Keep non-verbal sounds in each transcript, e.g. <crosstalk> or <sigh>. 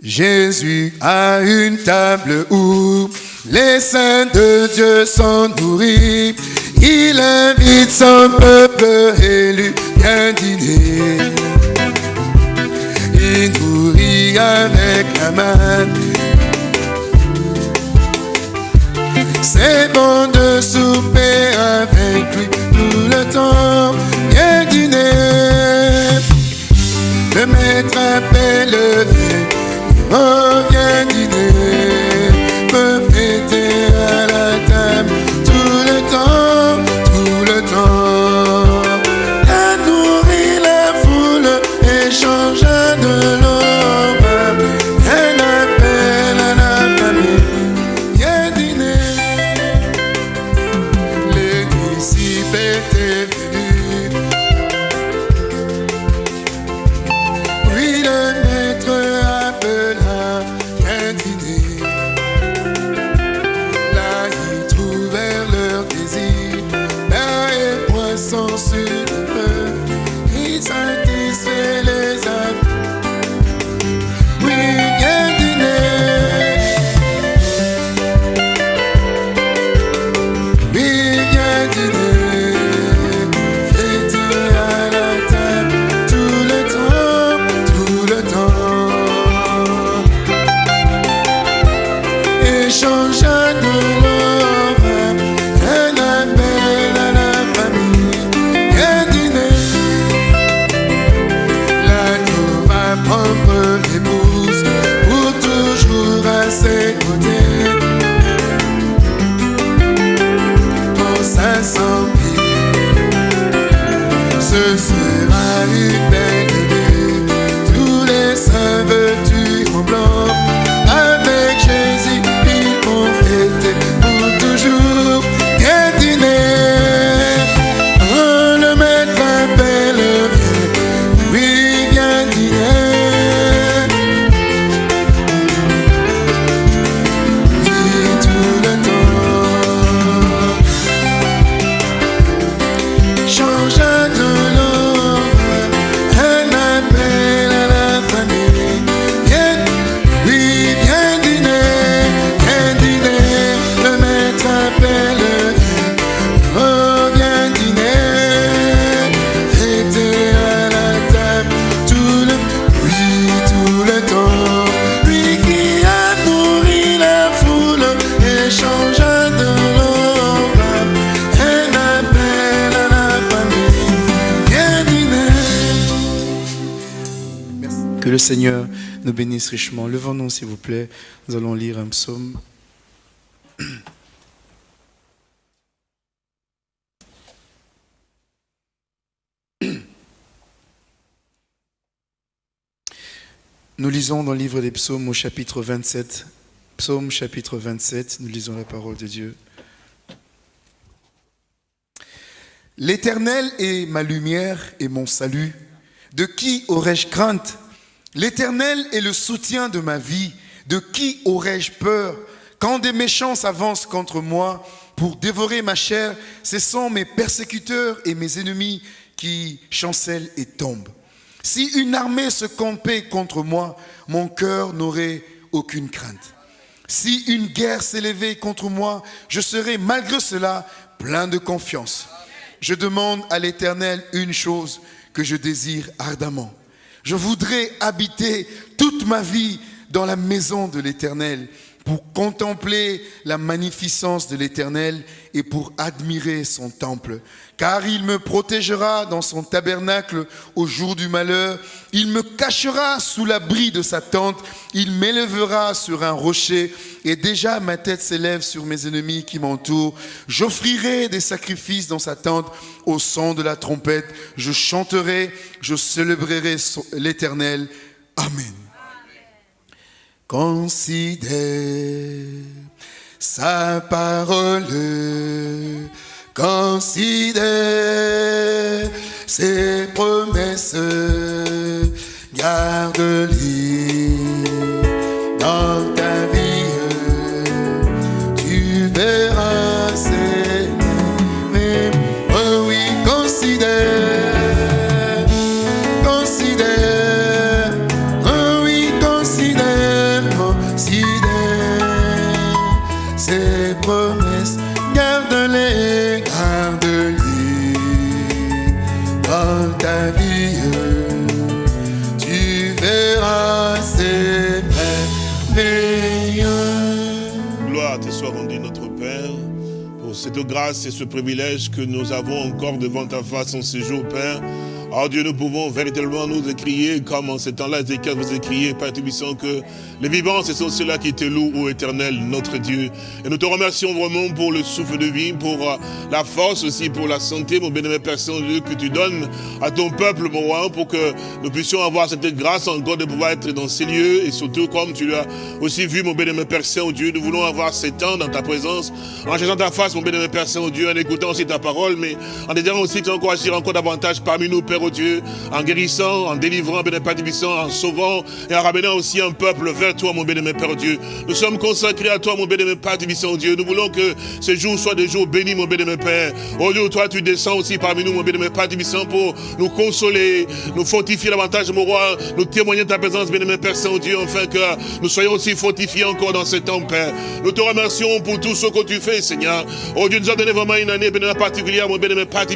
Jésus a une table où les saints de Dieu sont nourris. Il invite son peuple élu bien dîner. Il nourrit avec la main. C'est bon de souper avec lui tout le temps. Bien dîner. Le maître appelle le Oh, viens dîner, Seigneur nous bénisse richement. Levons-nous, s'il vous plaît. Nous allons lire un psaume. Nous lisons dans le livre des psaumes au chapitre 27. Psaume chapitre 27, nous lisons la parole de Dieu. L'Éternel est ma lumière et mon salut. De qui aurais-je crainte? L'Éternel est le soutien de ma vie. De qui aurais-je peur Quand des méchants s'avancent contre moi pour dévorer ma chair, ce sont mes persécuteurs et mes ennemis qui chancellent et tombent. Si une armée se campait contre moi, mon cœur n'aurait aucune crainte. Si une guerre s'élevait contre moi, je serais malgré cela plein de confiance. Je demande à l'Éternel une chose que je désire ardemment. Je voudrais habiter toute ma vie dans la maison de l'Éternel pour contempler la magnificence de l'Éternel et pour admirer son temple. Car il me protégera dans son tabernacle au jour du malheur. Il me cachera sous l'abri de sa tente. Il m'élèvera sur un rocher. Et déjà ma tête s'élève sur mes ennemis qui m'entourent. J'offrirai des sacrifices dans sa tente au son de la trompette. Je chanterai, je célébrerai l'Éternel. Amen. Considère sa parole, considère ses promesses, garde-les grâce et ce privilège que nous avons encore devant ta face en ce jour, Père. Oh Dieu, nous pouvons véritablement nous écrier, comme en ce temps-là, Ézéchiel vous écriez, Père Tubissant, que les vivants, ce sont ceux-là qui te louent, ô éternel, notre Dieu. Et nous te remercions vraiment pour le souffle de vie, pour euh, la force aussi, pour la santé, mon bénémoine Père Saint-Dieu, que tu donnes à ton peuple, mon roi, pour que nous puissions avoir cette grâce encore de pouvoir être dans ces lieux, et surtout, comme tu l'as aussi vu, mon bénémoine Père Saint-Dieu, nous voulons avoir ces temps dans ta présence, en cherchant ta face, mon bénémoine Père Saint-Dieu, en écoutant aussi ta parole, mais en désirant aussi que tu encore agir encore davantage parmi nous, Père Dieu, en guérissant, en délivrant, bénémoine en sauvant et en ramenant aussi un peuple vers toi, mon bénémoine Père Dieu. Nous sommes consacrés à toi, mon bénémoine Père Dieu. Nous voulons que ces jours soient des jours bénis, mon bénémoine Père. Oh Dieu, toi, tu descends aussi parmi nous, mon bénémoine Père pour nous consoler, nous fortifier davantage, mon roi, nous témoigner de ta présence, bénémoine Père Saint-Dieu, afin que nous soyons aussi fortifiés encore dans ce temps, Père. Nous te remercions pour tout ce que tu fais, Seigneur. Oh Dieu, nous a donné vraiment une année particulière, mon bénémoine Père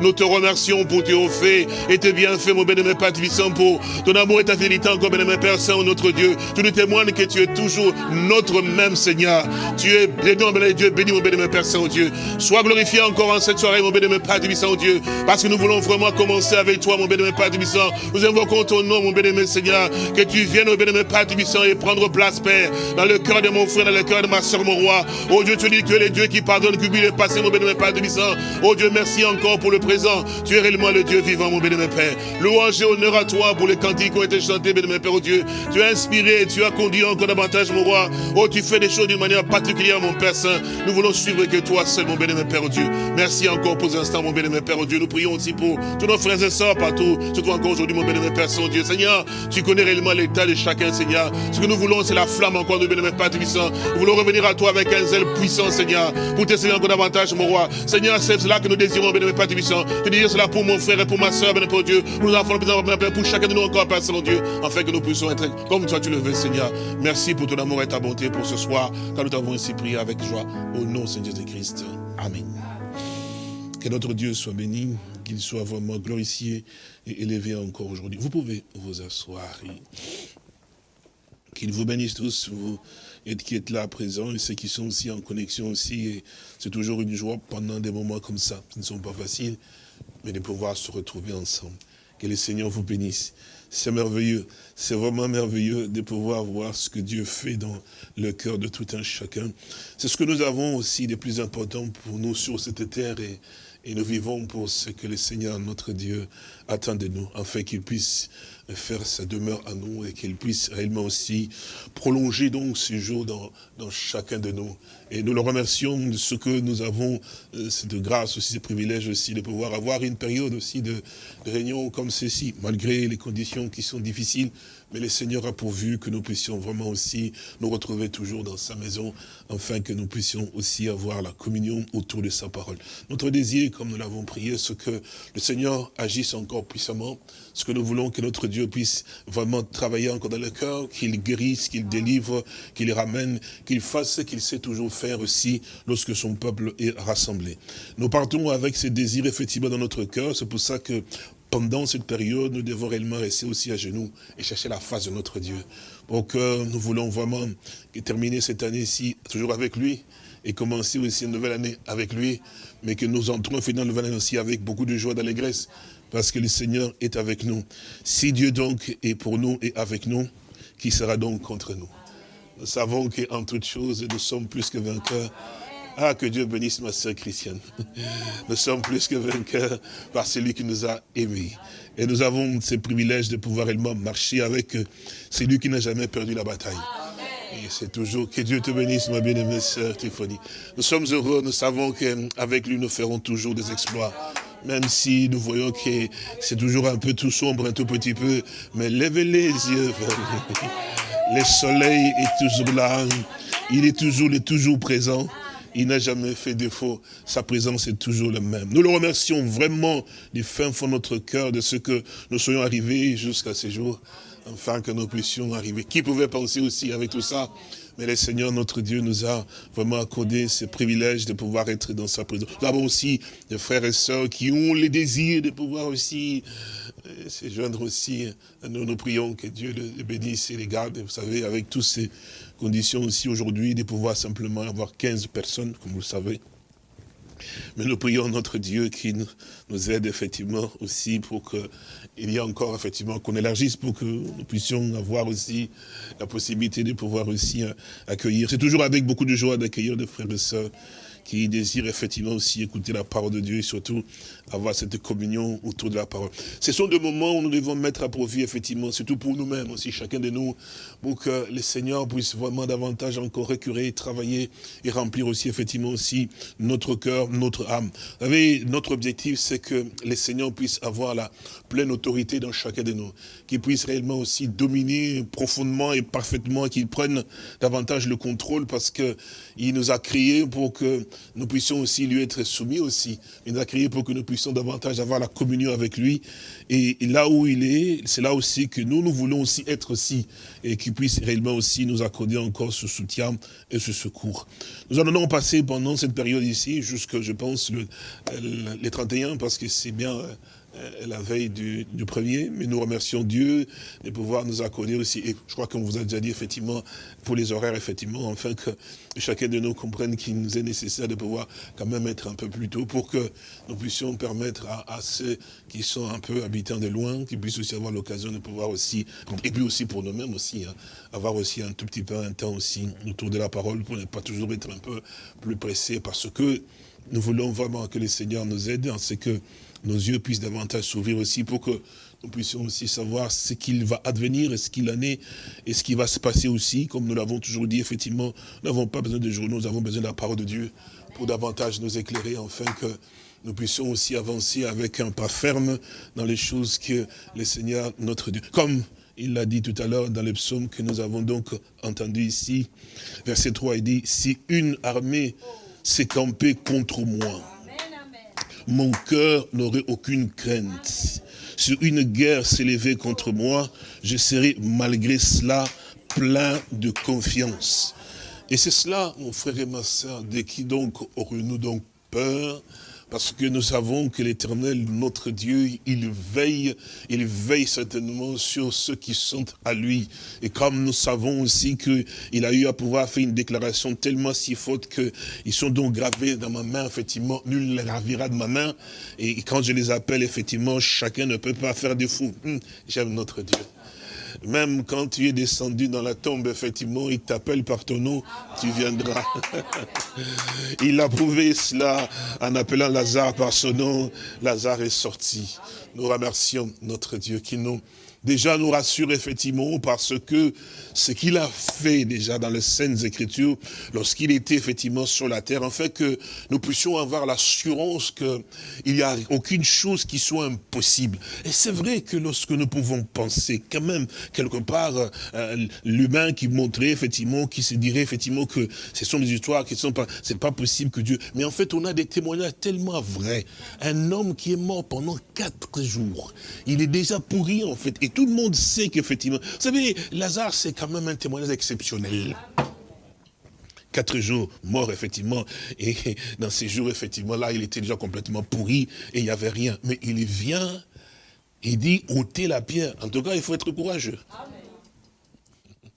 Nous te remercions pour tes fait et tes bienfaits, mon bénémoine Père pour ton amour et ta fidélité encore, bénémoine Père Saint, notre Dieu. Tu nous témoignes que tu es toujours notre même Seigneur. Tu es béni, mon Dieu, béni, mon bénémoine Père Saint, Dieu. Sois glorifié encore en cette soirée, mon bénémoine Père Saint, Dieu, parce que nous voulons vraiment commencer avec toi, mon bénémoine Père Saint. Nous invoquons ton nom, mon bénémoine Seigneur, que tu viennes, mon bénémoine Père Saint, et prendre place, Père, dans le cœur de mon frère, dans le cœur de ma soeur, mon roi. Oh Dieu, tu dis que tu es le Dieu qui pardonne, le passé, mon bénémoine Père Saint. Oh Dieu, merci encore pour le présent. Tu es réellement le Dieu vivant, mon bénémoine Père. Louange et honneur à toi pour les cantiques qui ont été chantés, bénémoine Père, oh Dieu. Tu as inspiré, tu as conduit encore davantage, mon roi. Oh, tu fais des choses d'une manière particulière, mon Père Saint. Nous voulons suivre que toi seul, mon bénémoine Père, oh Dieu. Merci encore pour l'instant, mon bénémoine Père, oh Dieu. Nous prions aussi pour tous nos frères et sœurs partout, surtout encore aujourd'hui, mon bénémoine Père Saint, oh Dieu. Seigneur, tu connais réellement l'état de chacun, Seigneur. Ce que nous voulons, c'est la flamme encore de bénémoine Père Saint. Nous voulons revenir à toi avec un zèle puissant, Seigneur, pour te servir encore davantage, mon roi. Seigneur, c'est cela que nous désirons, bénémoine Père Saint. Je dis cela pour mon frère et pour ma soeur, bénémoine Dieu. Nous avons pour chacun de nous encore, Père Saint-Dieu, afin que nous puissions être comme toi tu le veux, Seigneur. Merci pour ton amour et ta bonté pour ce soir, car nous t'avons ainsi prié avec joie. Au nom, Seigneur de Christ. Amen. Que notre Dieu soit béni, qu'il soit vraiment glorifié et élevé encore aujourd'hui. Vous pouvez vous asseoir. Qu'il vous bénisse tous, vous qui êtes là à présent, et ceux qui sont aussi en connexion aussi. C'est toujours une joie pendant des moments comme ça, qui ne sont pas faciles, mais de pouvoir se retrouver ensemble. Que le Seigneur vous bénisse. C'est merveilleux, c'est vraiment merveilleux de pouvoir voir ce que Dieu fait dans le cœur de tout un chacun. C'est ce que nous avons aussi de plus important pour nous sur cette terre et, et nous vivons pour ce que le Seigneur, notre Dieu, attend de nous, afin qu'il puisse faire sa demeure à nous et qu'il puisse réellement aussi prolonger donc ce jour dans, chacun de nous. Et nous le remercions de ce que nous avons, euh, cette grâce aussi, ce privilège aussi de pouvoir avoir une période aussi de, de réunion comme ceci, malgré les conditions qui sont difficiles, mais le Seigneur a pourvu que nous puissions vraiment aussi nous retrouver toujours dans sa maison, afin que nous puissions aussi avoir la communion autour de sa parole. Notre désir, comme nous l'avons prié, c'est que le Seigneur agisse encore puissamment, ce que nous voulons que notre Dieu puisse vraiment travailler encore dans le cœur, qu'il guérisse, qu'il délivre, qu'il ramène, qu'il fasse ce qu'il sait toujours faire aussi lorsque son peuple est rassemblé. Nous partons avec ces désirs effectivement dans notre cœur, c'est pour ça que pendant cette période, nous devons réellement rester aussi à genoux et chercher la face de notre Dieu. Pour que nous voulons vraiment terminer cette année-ci toujours avec lui et commencer aussi une nouvelle année avec lui, mais que nous entrons finalement une nouvelle année aussi avec beaucoup de joie d'allégresse, parce que le Seigneur est avec nous. Si Dieu donc est pour nous et avec nous, qui sera donc contre nous? Nous savons qu'en toutes choses, nous sommes plus que vainqueurs ah, que Dieu bénisse ma sœur chrétienne. <laughs> Nous sommes plus que vainqueurs par celui qui nous a aimés. Et nous avons ce privilège de pouvoir réellement marcher avec celui qui n'a jamais perdu la bataille. Et c'est toujours que Dieu te bénisse, ma bien-aimée sœur Téphonie. Nous sommes heureux, nous savons qu'avec lui, nous ferons toujours des exploits. Même si nous voyons que c'est toujours un peu tout sombre, un tout petit peu. Mais levez les yeux <laughs> Le soleil est toujours là. Il est toujours, il est toujours présent. Il n'a jamais fait défaut. Sa présence est toujours la même. Nous le remercions vraiment du fin fond de notre cœur de ce que nous soyons arrivés jusqu'à ce jour, afin que nous puissions arriver. Qui pouvait penser aussi avec tout ça? Mais le Seigneur, notre Dieu, nous a vraiment accordé ce privilège de pouvoir être dans sa présence. Nous avons aussi des frères et sœurs qui ont le désir de pouvoir aussi euh, se joindre aussi. Nous, nous prions que Dieu les bénisse et les garde. Vous savez, avec toutes ces conditions aussi aujourd'hui, de pouvoir simplement avoir 15 personnes, comme vous le savez. Mais nous prions notre Dieu qui nous aide effectivement aussi pour qu'il y ait encore effectivement qu'on élargisse pour que nous puissions avoir aussi la possibilité de pouvoir aussi euh, accueillir. C'est toujours avec beaucoup de joie d'accueillir des frères et sœurs qui désirent effectivement aussi écouter la parole de Dieu et surtout avoir cette communion autour de la parole. Ce sont des moments où nous devons mettre à profit, effectivement, surtout pour nous-mêmes aussi, chacun de nous, pour que le Seigneur puisse vraiment davantage encore récurer, travailler et remplir aussi, effectivement, aussi notre cœur, notre âme. Vous savez, notre objectif, c'est que le Seigneur puisse avoir la pleine autorité dans chacun de nous, qu'il puisse réellement aussi dominer profondément et parfaitement, qu'il prenne davantage le contrôle parce que il nous a créés pour que nous puissions aussi lui être soumis aussi. Il nous a créés pour que nous puissions davantage avoir la communion avec lui. Et, là où il est, c'est là aussi que nous, nous voulons aussi être aussi. Et qu'il puisse réellement aussi nous accorder encore ce soutien et ce secours. Nous en allons passer pendant cette période ici, jusque, je pense, le, les 31, parce que c'est bien euh, la veille du, premier, mais nous remercions Dieu de pouvoir nous accorder aussi, et je crois qu'on vous a déjà dit effectivement, pour les horaires, effectivement, enfin que chacun de nous comprenne qu'il nous est nécessaire de pouvoir quand même être un peu plus tôt pour que nous puissions permettre à, ceux qui sont un peu habitants de loin, qu'ils puissent aussi avoir l'occasion de pouvoir aussi, et puis aussi pour nous-mêmes aussi, hein, avoir aussi un tout petit peu un temps aussi autour de la parole pour ne pas toujours être un peu plus pressé parce que nous voulons vraiment que le Seigneur nous aide en ce que nos yeux puissent davantage s'ouvrir aussi pour que nous puissions aussi savoir ce qu'il va advenir et ce qu'il en est et ce qui va se passer aussi. Comme nous l'avons toujours dit, effectivement, nous n'avons pas besoin de journaux, nous avons besoin de la parole de Dieu pour davantage nous éclairer, afin que nous puissions aussi avancer avec un pas ferme dans les choses que le Seigneur, notre Dieu, comme il l'a dit tout à l'heure dans les psaumes que nous avons donc entendu ici, verset 3, il dit, si une armée s'est campée contre moi, mon cœur n'aurait aucune crainte. Si une guerre s'élevait contre moi, je serais malgré cela plein de confiance. Et c'est cela, mon frère et ma soeur, de qui donc aurions-nous donc peur? Parce que nous savons que l'éternel, notre Dieu, il veille, il veille certainement sur ceux qui sont à lui. Et comme nous savons aussi qu'il a eu à pouvoir faire une déclaration tellement si faute qu'ils sont donc gravés dans ma main, effectivement, nul ne les gravira de ma main. Et quand je les appelle, effectivement, chacun ne peut pas faire de fou. Hum, j'aime notre Dieu. Même quand tu es descendu dans la tombe, effectivement, il t'appelle par ton nom, tu viendras. <laughs> il a prouvé cela en appelant Lazare par son nom. Lazare est sorti. Nous remercions notre Dieu qui nous déjà nous rassure effectivement parce que ce qu'il a fait déjà dans les scènes écritures, lorsqu'il était effectivement sur la terre, en fait que nous puissions avoir l'assurance qu'il n'y a aucune chose qui soit impossible. Et c'est vrai que lorsque nous pouvons penser quand même, quelque part, euh, l'humain qui montrait effectivement, qui se dirait effectivement que ce sont des histoires qui sont pas, c'est pas possible que Dieu, mais en fait on a des témoignages tellement vrais. Un homme qui est mort pendant quatre jours, il est déjà pourri en fait, tout le monde sait qu'effectivement, vous savez, Lazare, c'est quand même un témoignage exceptionnel. Quatre jours mort, effectivement, et <laughs> dans ces jours, effectivement, là, il était déjà complètement pourri, et il n'y avait rien. Mais il vient, il dit, ôtez la pierre. En tout cas, il faut être courageux.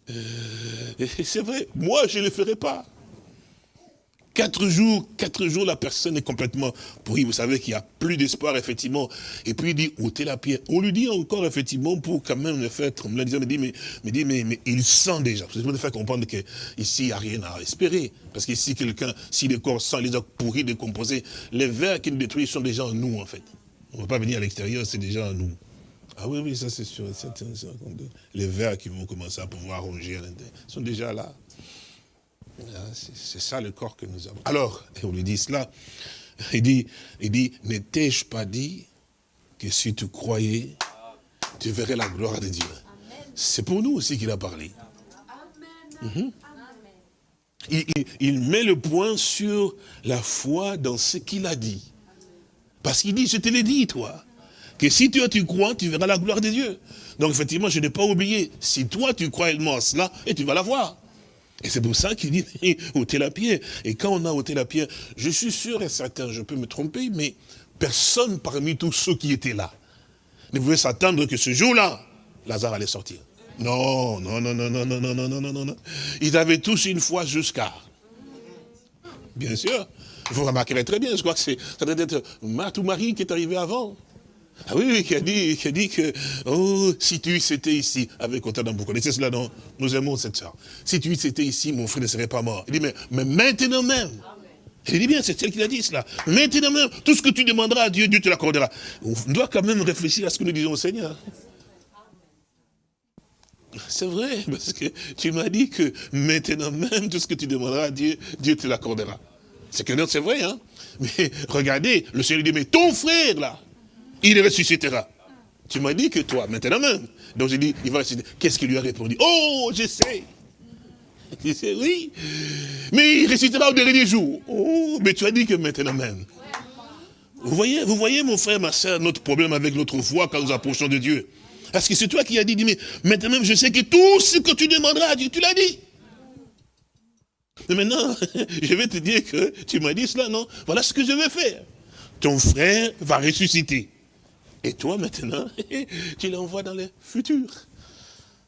Euh, c'est vrai, moi, je ne le ferai pas. Quatre jours, quatre jours, la personne est complètement pourrie. Vous savez qu'il n'y a plus d'espoir, effectivement. Et puis il dit, ôtez la pierre. On lui dit encore, effectivement, pour quand même le faire trembler. Il dit, mais, mais, dit, mais, mais il sent déjà. Vous de faire comprendre qu'ici, il n'y a rien à espérer. Parce qu'ici, quelqu'un, si le corps sent, les a pourris, décomposés, les vers qu'il détruit sont déjà en nous, en fait. On ne va pas venir à l'extérieur, c'est déjà en nous. Ah oui, oui, ça c'est sûr. Les vers qui vont commencer à pouvoir ronger à l'intérieur sont déjà là. Ah, c'est ça le corps que nous avons. Alors, on lui dit cela, il dit, il dit, n'étais-je pas dit que si tu croyais, tu verrais la gloire de Dieu? C'est pour nous aussi qu'il a parlé. Mhm. Il, met le point sur la foi dans ce qu'il a dit. Parce qu'il dit, je te l'ai dit, toi, que si toi tu crois, tu verras la gloire de Dieu. Donc effectivement, je n'ai pas oublié, si toi tu crois réellement à cela, et tu vas la voir. Et c'est pour ça qu'il dit, <laughs> ôtez la pierre. Et quand on a ôté la pierre, je suis sûr et certain, je peux me tromper, mais personne parmi tous ceux qui étaient là ne pouvait s'attendre que ce jour-là, Lazare allait sortir. Non, non, non, non, non, non, non, non, non, non, non. Ils avaient tous une foi jusqu'à. Bien sûr. Vous remarquerez très bien, je crois que ça doit être Marthe ou Marie qui est arrivé avant. Ah oui, oui, qui a dit, qui a dit que, oh, si tu étais ici, avec autant d'amour, vous connaissez cela, non? Nous aimons cette soeur. Si tu étais ici, mon frère ne serait pas mort. Il dit, mais, mais maintenant même, il dit bien, c'est celle qui a dit cela. Maintenant même, tout ce que tu demanderas à Dieu, Dieu te l'accordera. On doit quand même réfléchir à ce que nous disons au Seigneur. C'est vrai, parce que tu m'as dit que maintenant même, tout ce que tu demanderas à Dieu, Dieu te l'accordera. C'est que c'est vrai, hein. Mais regardez, le Seigneur dit, mais ton frère, là, il ressuscitera. Tu m'as dit que toi, maintenant même. Donc j'ai dit, il va ressusciter. Qu'est-ce qu'il lui a répondu? Oh, je sais. Il dit, oui. Mais il ressuscitera au dernier jour. Oh, mais tu as dit que maintenant même. Vous voyez, vous voyez, mon frère, ma soeur, notre problème avec notre foi quand nous approchons de Dieu. Parce que c'est toi qui as dit, mais maintenant même, je sais que tout ce que tu demanderas à Dieu, tu l'as dit. Mais maintenant, <laughs> je vais te dire que tu m'as dit cela, non? Voilà ce que je vais faire. Ton frère va ressusciter. Et toi, maintenant, <laughs> tu l'envoies dans le futur.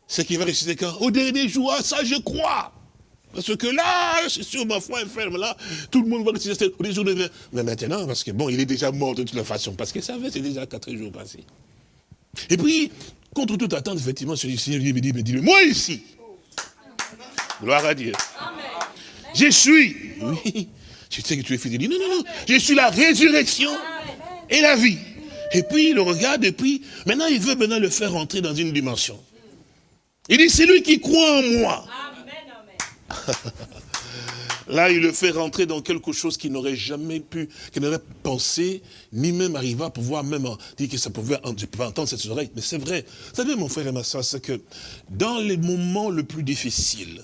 Ce qui va ressusciter quand? Au dernier jour, ça je crois. Parce que là, c'est sûr, ma foi est ferme, là, tout le monde va ressusciter au jour de Mais maintenant, parce que bon, il est déjà mort de toute façon, parce que ça fait, c'est déjà quatre jours passés. Et puis, contre toute attente, effectivement, le Seigneur me dit, me dit, moi ici, gloire à Dieu, je suis, oui, je sais que tu es fils de Dieu, non, non, non, je suis la résurrection et la vie. Et puis il le regarde, et puis maintenant il veut maintenant le faire rentrer dans une dimension. Il dit, c'est lui qui croit en moi. <laughs> Là, il le fait rentrer dans quelque chose qu'il n'aurait jamais pu, qu'il n'aurait pensé, ni même arrivé à pouvoir même dire que ça pouvait, pouvais entendre cette oreille. Mais c'est vrai. Vous savez, mon frère et ma soeur, c'est que dans les moments les plus difficiles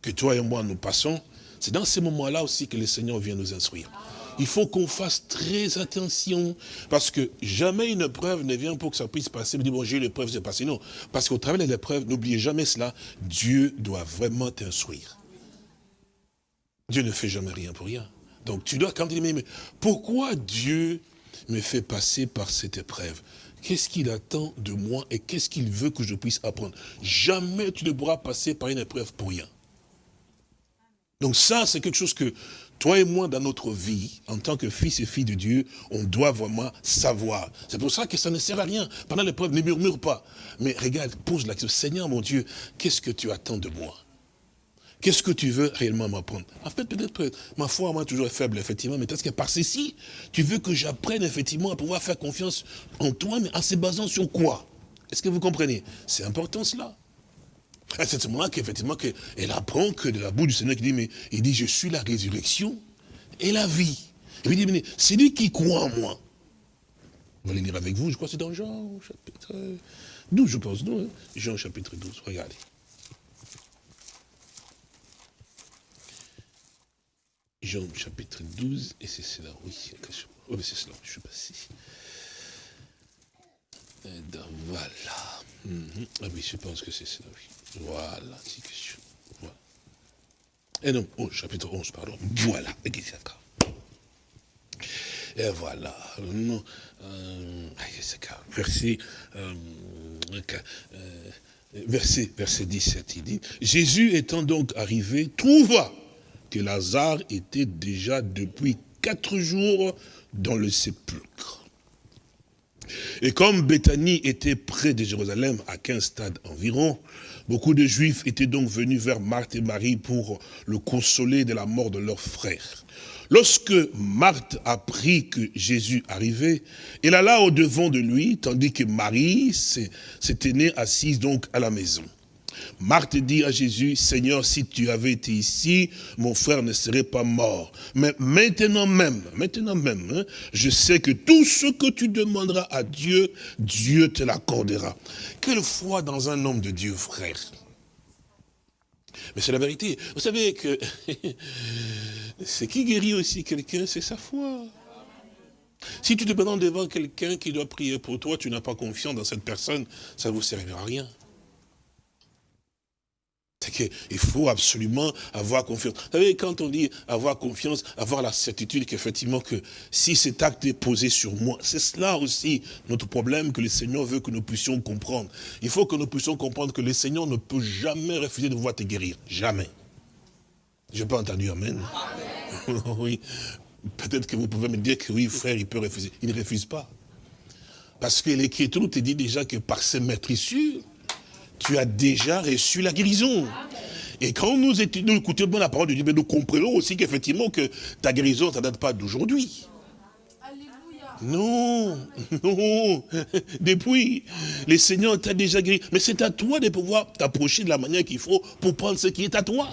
que toi et moi nous passons, c'est dans ces moments-là aussi que le Seigneur vient nous instruire il faut qu'on fasse très attention, parce que jamais une épreuve ne vient pour que ça puisse passer, dire, bon, j'ai eu l'épreuve, c'est passé. Non, parce qu'au travers de l'épreuve, n'oubliez jamais cela, Dieu doit vraiment t'instruire. Dieu ne fait jamais rien pour rien. Donc tu dois quand même dire, mais pourquoi Dieu me fait passer par cette épreuve? Qu'est-ce qu'il attend de moi et qu'est-ce qu'il veut que je puisse apprendre? Jamais tu ne pourras passer par une épreuve pour rien. Donc ça, c'est quelque chose que toi et moi, dans notre vie, en tant que fils et filles de Dieu, on doit vraiment savoir. C'est pour ça que ça ne sert à rien. Pendant l'épreuve, ne murmure pas. Mais regarde, pose la question, Seigneur mon Dieu, qu'est-ce que tu attends de moi? Qu'est-ce que tu veux réellement m'apprendre? En fait, peut-être ma foi, moi, toujours est faible, effectivement, mais parce que par ceci, tu veux que j'apprenne, effectivement, à pouvoir faire confiance en toi, mais en se basant sur quoi? Est-ce que vous comprenez? C'est important cela. C'est ce moment-là qu'effectivement, elle apprend que de la bouche du Seigneur, qui dit, mais il dit, je suis la résurrection et la vie. Il dit, mais c'est lui qui croit en moi. On va les lire avec vous, je crois que c'est dans Jean chapitre 12, je pense, non hein? Jean chapitre 12, regardez. Jean chapitre 12, et c'est cela, oui, oh, c'est cela, je suis passé. voilà. Mhm. Ah oui, je pense que c'est cela, oui. Voilà. Voilà. Et non, oh, chapitre 11, pardon. Voilà, et voilà. Euh, verset, euh, euh, verset, verset 17, il dit, Jésus étant donc arrivé, trouva que Lazare était déjà depuis quatre jours dans le sépulcre. Et comme Béthanie était près de Jérusalem, à 15 stades environ, Beaucoup de Juifs étaient donc venus vers Marthe et Marie pour le consoler de la mort de leur frère. Lorsque Marthe apprit que Jésus arrivait, elle alla au-devant de lui, tandis que Marie s'était née assise donc à la maison. Marthe dit à Jésus, Seigneur, si tu avais été ici, mon frère ne serait pas mort. Mais maintenant même, maintenant même, hein, je sais que tout ce que tu demanderas à Dieu, Dieu te l'accordera. Quelle foi dans un homme de Dieu, frère mais c'est la vérité. Vous savez que <laughs> ce qui guérit aussi quelqu'un, c'est sa foi. Si tu te présentes devant quelqu'un qui doit prier pour toi, tu n'as pas confiance dans cette personne, ça ne vous servira à rien. Qu'il faut absolument avoir confiance. Vous savez, quand on dit avoir confiance, avoir la certitude qu'effectivement que si cet acte est posé sur moi, c'est cela aussi notre problème que le Seigneur veut que nous puissions comprendre. Il faut que nous puissions comprendre que le Seigneur ne peut jamais refuser de pouvoir te guérir. Jamais. Je n'ai pas entendu Amen. <laughs> oui. Peut-être que vous pouvez me dire que oui, frère, il peut refuser. Il ne refuse pas. Parce que l'Écriture te dit déjà que par ses maîtrisures, tu as déjà reçu la guérison. Et quand nous, nous écoutons bien la parole de Dieu, nous comprenons aussi qu'effectivement que ta guérison, ça ne date pas d'aujourd'hui. Non, <laughs> non. Depuis, le Seigneur t'a déjà guéri. Mais c'est à toi de pouvoir t'approcher de la manière qu'il faut pour prendre ce qui est à toi.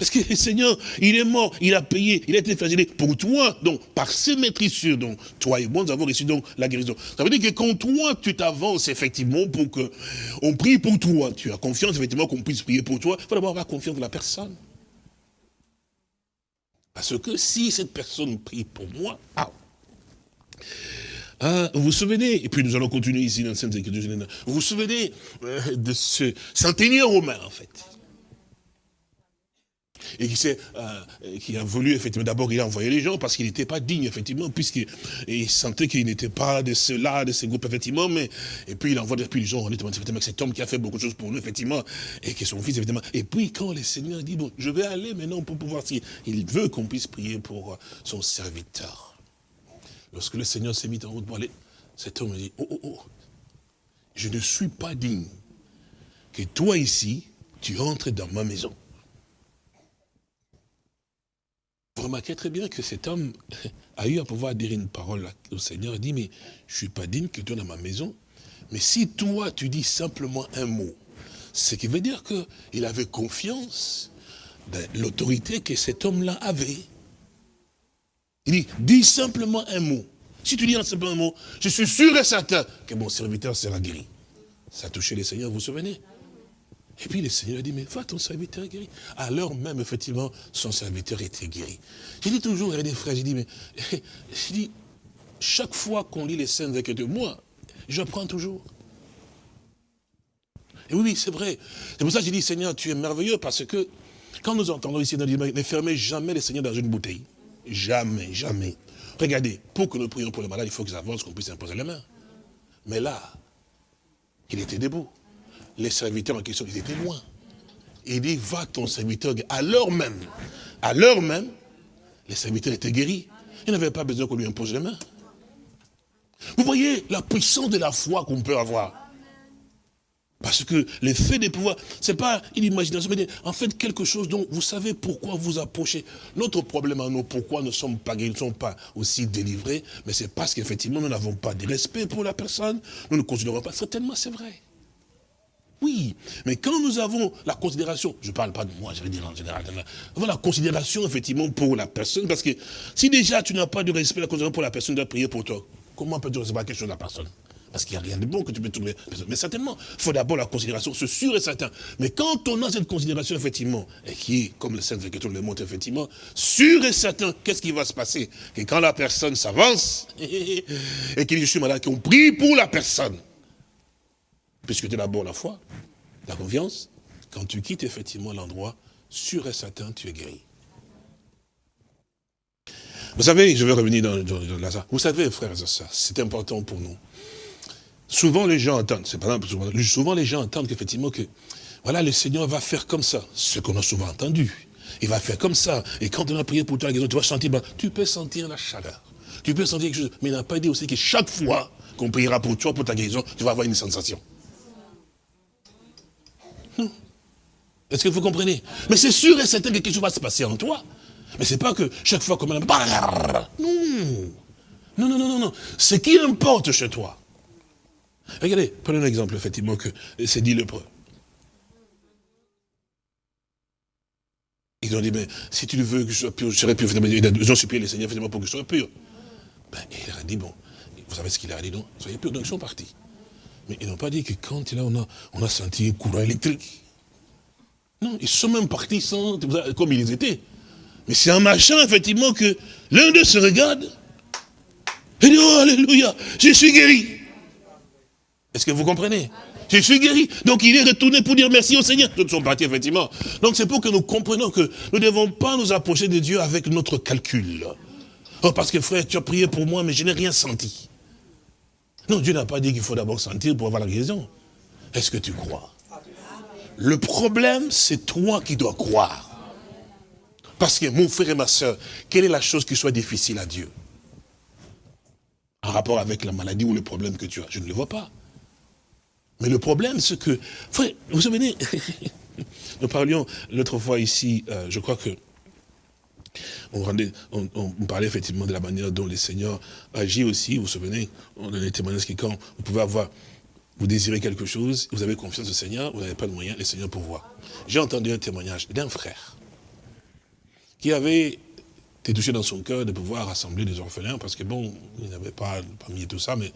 Parce que le <laughs> Seigneur, il est mort, il a payé, il a été flagellé pour toi. Donc, par ses maîtrisures, donc, toi et moi, nous avons reçu donc la guérison. Ça veut dire que quand toi, tu t'avances effectivement pour que on prie pour toi, tu as confiance effectivement qu'on puisse prier pour toi, il faut d'abord avoir confiance en la personne. Parce que si cette personne prie pour moi, ah, ah vous vous souvenez, et puis nous allons continuer ici dans le Sainte Écriture, vous vous souvenez euh, de ce centenier romain, en fait et qui, euh, qui a voulu, effectivement, d'abord il a envoyé les gens parce qu'il n'était pas digne, effectivement, puisqu'il sentait qu'il n'était pas de ceux-là, de ces groupes, effectivement, mais, et puis il envoie depuis les gens, on est effectivement, cet homme qui a fait beaucoup de choses pour nous, effectivement, et qui est son fils, évidemment. Et puis quand le Seigneur dit, bon, je vais aller maintenant pour pouvoir, il veut qu'on puisse prier pour son serviteur. Lorsque le Seigneur s'est mis en route pour aller, cet homme dit, oh, oh, oh, je ne suis pas digne que toi ici, tu entres dans ma maison. Vous remarquez très bien que cet homme a eu à pouvoir dire une parole au Seigneur. Il dit, mais je ne suis pas digne que tu dans ma maison. Mais si toi, tu dis simplement un mot, ce qui veut dire qu'il avait confiance dans l'autorité que cet homme-là avait. Il dit, dis simplement un mot. Si tu dis simplement un mot, je suis sûr et certain que mon serviteur sera guéri. Ça a touché les seigneurs, vous vous souvenez? Et puis le Seigneur dit, mais va, ton serviteur est guéri. Alors même, effectivement, son serviteur était guéri. J'ai dit toujours, a des frères, j'ai dit, mais, <laughs> chaque fois qu'on lit les scènes avec de moi, j'apprends toujours. Et oui, oui, c'est vrai. C'est pour ça que j'ai dit, Seigneur, tu es merveilleux, parce que quand nous entendons ici, ne fermez jamais les Seigneurs dans une bouteille. Jamais, jamais. Regardez, pour que nous prions pour les malades, il faut qu'ils avancent, qu'on puisse imposer les mains. Mais là, il était debout les serviteurs en question, ils étaient loin. Il dit, va ton serviteur. À l'heure même, à l'heure même, les serviteurs étaient guéris. Ils n'avaient pas besoin qu'on lui impose les mains. Vous voyez la puissance de la foi qu'on peut avoir. Parce que l'effet des pouvoirs, ce n'est pas une imagination, mais en fait quelque chose dont vous savez pourquoi vous approchez. Notre problème à nous, pourquoi nous ne sommes pas guéris, ne sommes pas aussi délivrés, mais c'est parce qu'effectivement nous n'avons pas de respect pour la personne, nous ne considérons pas, certainement c'est vrai. Oui, mais quand nous avons la considération, je ne parle pas de moi, je vais dire en général, avons la considération effectivement pour la personne, parce que si déjà tu n'as pas de respect, la considération pour la personne doit prier pour toi, comment peux-tu recevoir quelque chose de la personne? Parce qu'il n'y a rien de bon que tu peux trouver. Mais certainement, il faut d'abord la considération, c'est sûr et certain. Mais quand on a cette considération, effectivement, et qui est, comme le Saint Écriture le montre, effectivement, sûr et certain, qu'est-ce qui va se passer? Que quand la personne s'avance, <laughs> et qu'il dit, je suis malade, qu'on prie pour la personne, puisque tu as d'abord la foi, la confiance, quand tu quittes effectivement l'endroit, sûr et certain, tu es guéri. Vous savez, je vais revenir dans, dans, Vous savez, frères et sœurs, c'est important pour nous. Souvent, les gens entendent, c'est pas souvent, souvent les gens entendent qu'effectivement, que, voilà, le Seigneur va faire comme ça, ce qu'on a souvent entendu. Il va faire comme ça. Et quand on a prié pour toi, tu vas sentir, ben, tu peux sentir la chaleur. Tu peux sentir quelque chose. Mais il n'a pas dit aussi que chaque fois qu'on priera pour toi, pour ta guérison, tu vas avoir une sensation. Est-ce que vous comprenez? Mais c'est sûr et certain que quelque chose va se passer en toi. Mais c'est pas que chaque fois comme... Non. Non, non, non, non, non. Ce qui importe chez toi. Regardez, prenez un exemple, effectivement, que c'est dit le preux. Ils ont dit, mais si tu veux que je sois pur, je serai pur. Ils ont supplié les seigneurs, effectivement, pour que je sois pur. Ben, il a dit, bon, vous savez ce qu'il a dit, non? Soyez pur, donc ils sont partis. Mais ils n'ont pas dit que quand on a, on a senti un courant électrique, non, ils sont même partis sans, comme ils étaient. Mais c'est en machin, effectivement, que l'un d'eux se regarde et dit, oh, alléluia, je suis guéri. Est-ce que vous comprenez? Je suis guéri. Donc il est retourné pour dire merci au Seigneur. Tous sont partis, effectivement. Donc c'est pour que nous comprenions que nous ne devons pas nous approcher de Dieu avec notre calcul. Oh, parce que frère, tu as prié pour moi, mais je n'ai rien senti. Non, Dieu n'a pas dit qu'il faut d'abord sentir pour avoir la guérison. Est-ce que tu crois? Le problème, c'est toi qui dois croire. Parce que mon frère et ma soeur, quelle est la chose qui soit difficile à Dieu? En rapport avec la maladie ou le problème que tu as, je ne le vois pas. Mais le problème, c'est que, vous vous souvenez, <laughs> nous parlions l'autre fois ici, euh, je crois que on, parlait effectivement de la manière dont le Seigneur agit aussi. Vous vous souvenez, on a des témoignages qui, quand vous pouvez avoir, vous désirez quelque chose, vous avez confiance au Seigneur, vous n'avez pas de moyens, le Seigneur pourvoit. J'ai entendu un témoignage d'un frère qui avait été touché dans son cœur de pouvoir rassembler des orphelins, parce que bon, il n'avait pas mis tout ça, mais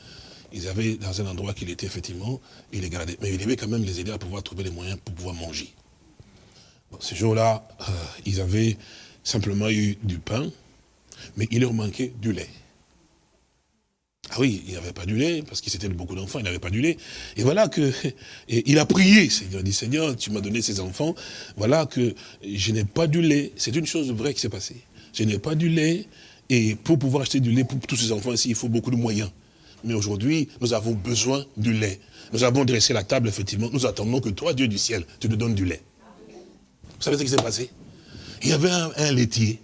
ils avaient dans un endroit qu'il était effectivement, il les gardait. Mais il devait quand même les aider à pouvoir trouver les moyens pour pouvoir manger. ce jour-là, euh, ils avaient simplement eu du pain, mais il leur manquait du lait. Ah oui, il n'y avait pas du lait, parce qu'il c'était beaucoup d'enfants, il n'avait pas du lait. Et voilà que, il a prié, Seigneur, il dit, Seigneur, tu m'as donné ces enfants, voilà que je n'ai pas du lait. C'est une chose vraie qui s'est passée. Je n'ai pas du lait, et pour pouvoir acheter du lait pour tous ces enfants ici, il faut beaucoup de moyens. Mais aujourd'hui, nous avons besoin du lait. Nous avons dressé la table, effectivement, nous attendons que toi, Dieu du ciel, tu nous donnes du lait. Vous savez ce qui s'est passé? Il y avait un, un laitier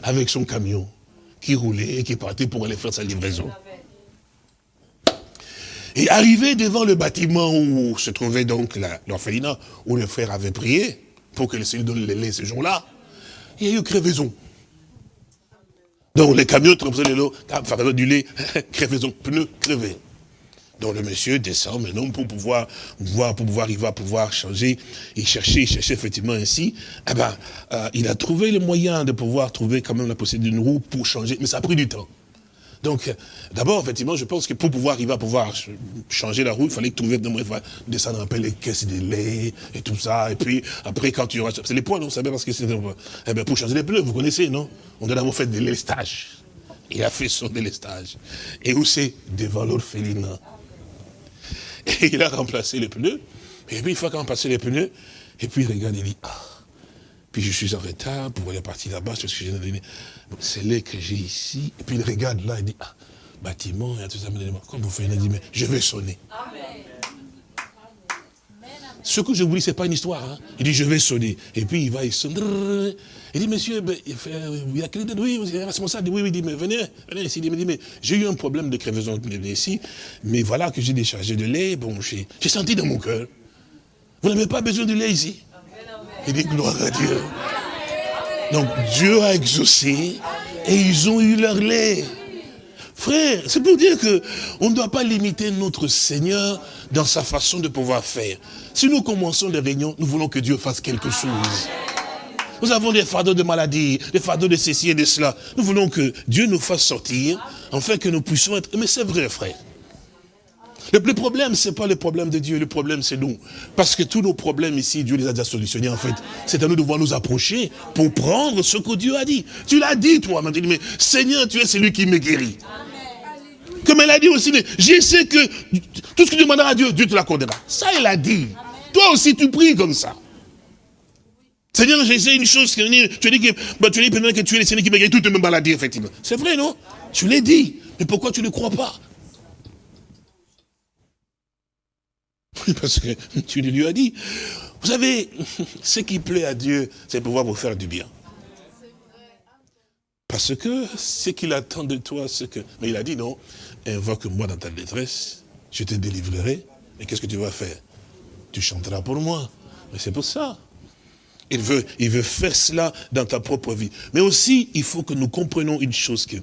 avec son camion qui roulait et qui partait pour aller faire sa livraison. Et arrivé devant le bâtiment où se trouvait donc l'orphelinat, où le frère avait prié, pour que le Seigneur donne le lait ce jour-là, il y a eu crevaison. Donc les camions transportaient de l'eau, du lait, <laughs> crevaison, pneus crevés. Donc le monsieur descend maintenant pour pouvoir voir, pour pouvoir, il va pouvoir changer. Il cherchait, il cherchait effectivement ainsi. Eh ben, euh, il a trouvé le moyen de pouvoir trouver quand même la possibilité d'une roue pour changer, mais ça a pris du temps. Donc, d'abord, effectivement, je pense que pour pouvoir arriver à pouvoir changer la roue, il fallait trouver descendre un peu les caisses de lait et tout ça. Et puis, après, quand tu auras... C'est les poids, non Vous savez, parce que c'est... Eh bien, pour changer les pneus, vous connaissez, non? On doit d'abord faire des lestages. Il a fait son délestage. Et où c'est? Devant l'orphelinat. Et il a remplacé les pneus. Et puis, il faut remplacer les pneus. Et puis, il regarde, il dit, ah, puis je suis en retard pour aller partir là-bas, c'est ce que j'ai donné. C'est là que j'ai ici. Et puis il regarde là, il dit, ah, bâtiment, il y a tout ça. Comme vous faites, il dit, mais je vais sonner. Ce que je vous dis, ce n'est pas une histoire. Hein. Il dit, je vais sonner. Et puis il va, il sonne. Il dit, monsieur, ben, il, il y a quelqu'un oui, vous êtes responsable. Oui, oui, il dit, mais venez, venez ici. Il dit, mais j'ai eu un problème de crevaison ici, mais voilà que j'ai déchargé de lait. Bon, j'ai senti dans mon cœur. Vous n'avez pas besoin de lait ici. Il dit gloire à Dieu. Donc Dieu a exaucé et ils ont eu leur lait. Frère, c'est pour dire que on ne doit pas limiter notre Seigneur dans sa façon de pouvoir faire. Si nous commençons les réunions, nous voulons que Dieu fasse quelque chose. Nous avons des fardeaux de maladie, des fardeaux de ceci et de cela. Nous voulons que Dieu nous fasse sortir, afin que nous puissions être... Mais c'est vrai, frère. Le, problème, ce n'est pas le problème de Dieu, le problème c'est nous. Parce que tous nos problèmes ici, Dieu les a déjà solutionnés en fait. C'est à nous de voir nous approcher pour prendre ce que Dieu a dit. Tu l'as dit toi, maintenant, mais Seigneur, tu es celui qui me guérit. Comme elle a dit aussi, je sais que tout ce que tu demanderas à Dieu, Dieu te l'accordera. Ça, elle a dit. Toi aussi, tu pries comme ça. Seigneur, j'essaie une chose, tu as dit que, bah, tu as dit que tu es le Seigneur qui me guérit toutes mes maladies, effectivement. C'est vrai, non? Tu l'as dit. Mais pourquoi tu ne crois pas? Oui, parce que <laughs> tu lui as dit. Vous savez, <laughs> ce qui plaît à Dieu, c'est pouvoir vous faire du bien. Parce que ce qu'il attend de toi, c'est que... Mais il a dit non, invoque-moi dans ta détresse, je te délivrerai. Mais qu'est-ce que tu vas faire? Tu chanteras pour moi. Mais c'est pour ça. Il veut, il veut faire cela dans ta propre vie. Mais aussi, il faut que nous comprenions une chose, que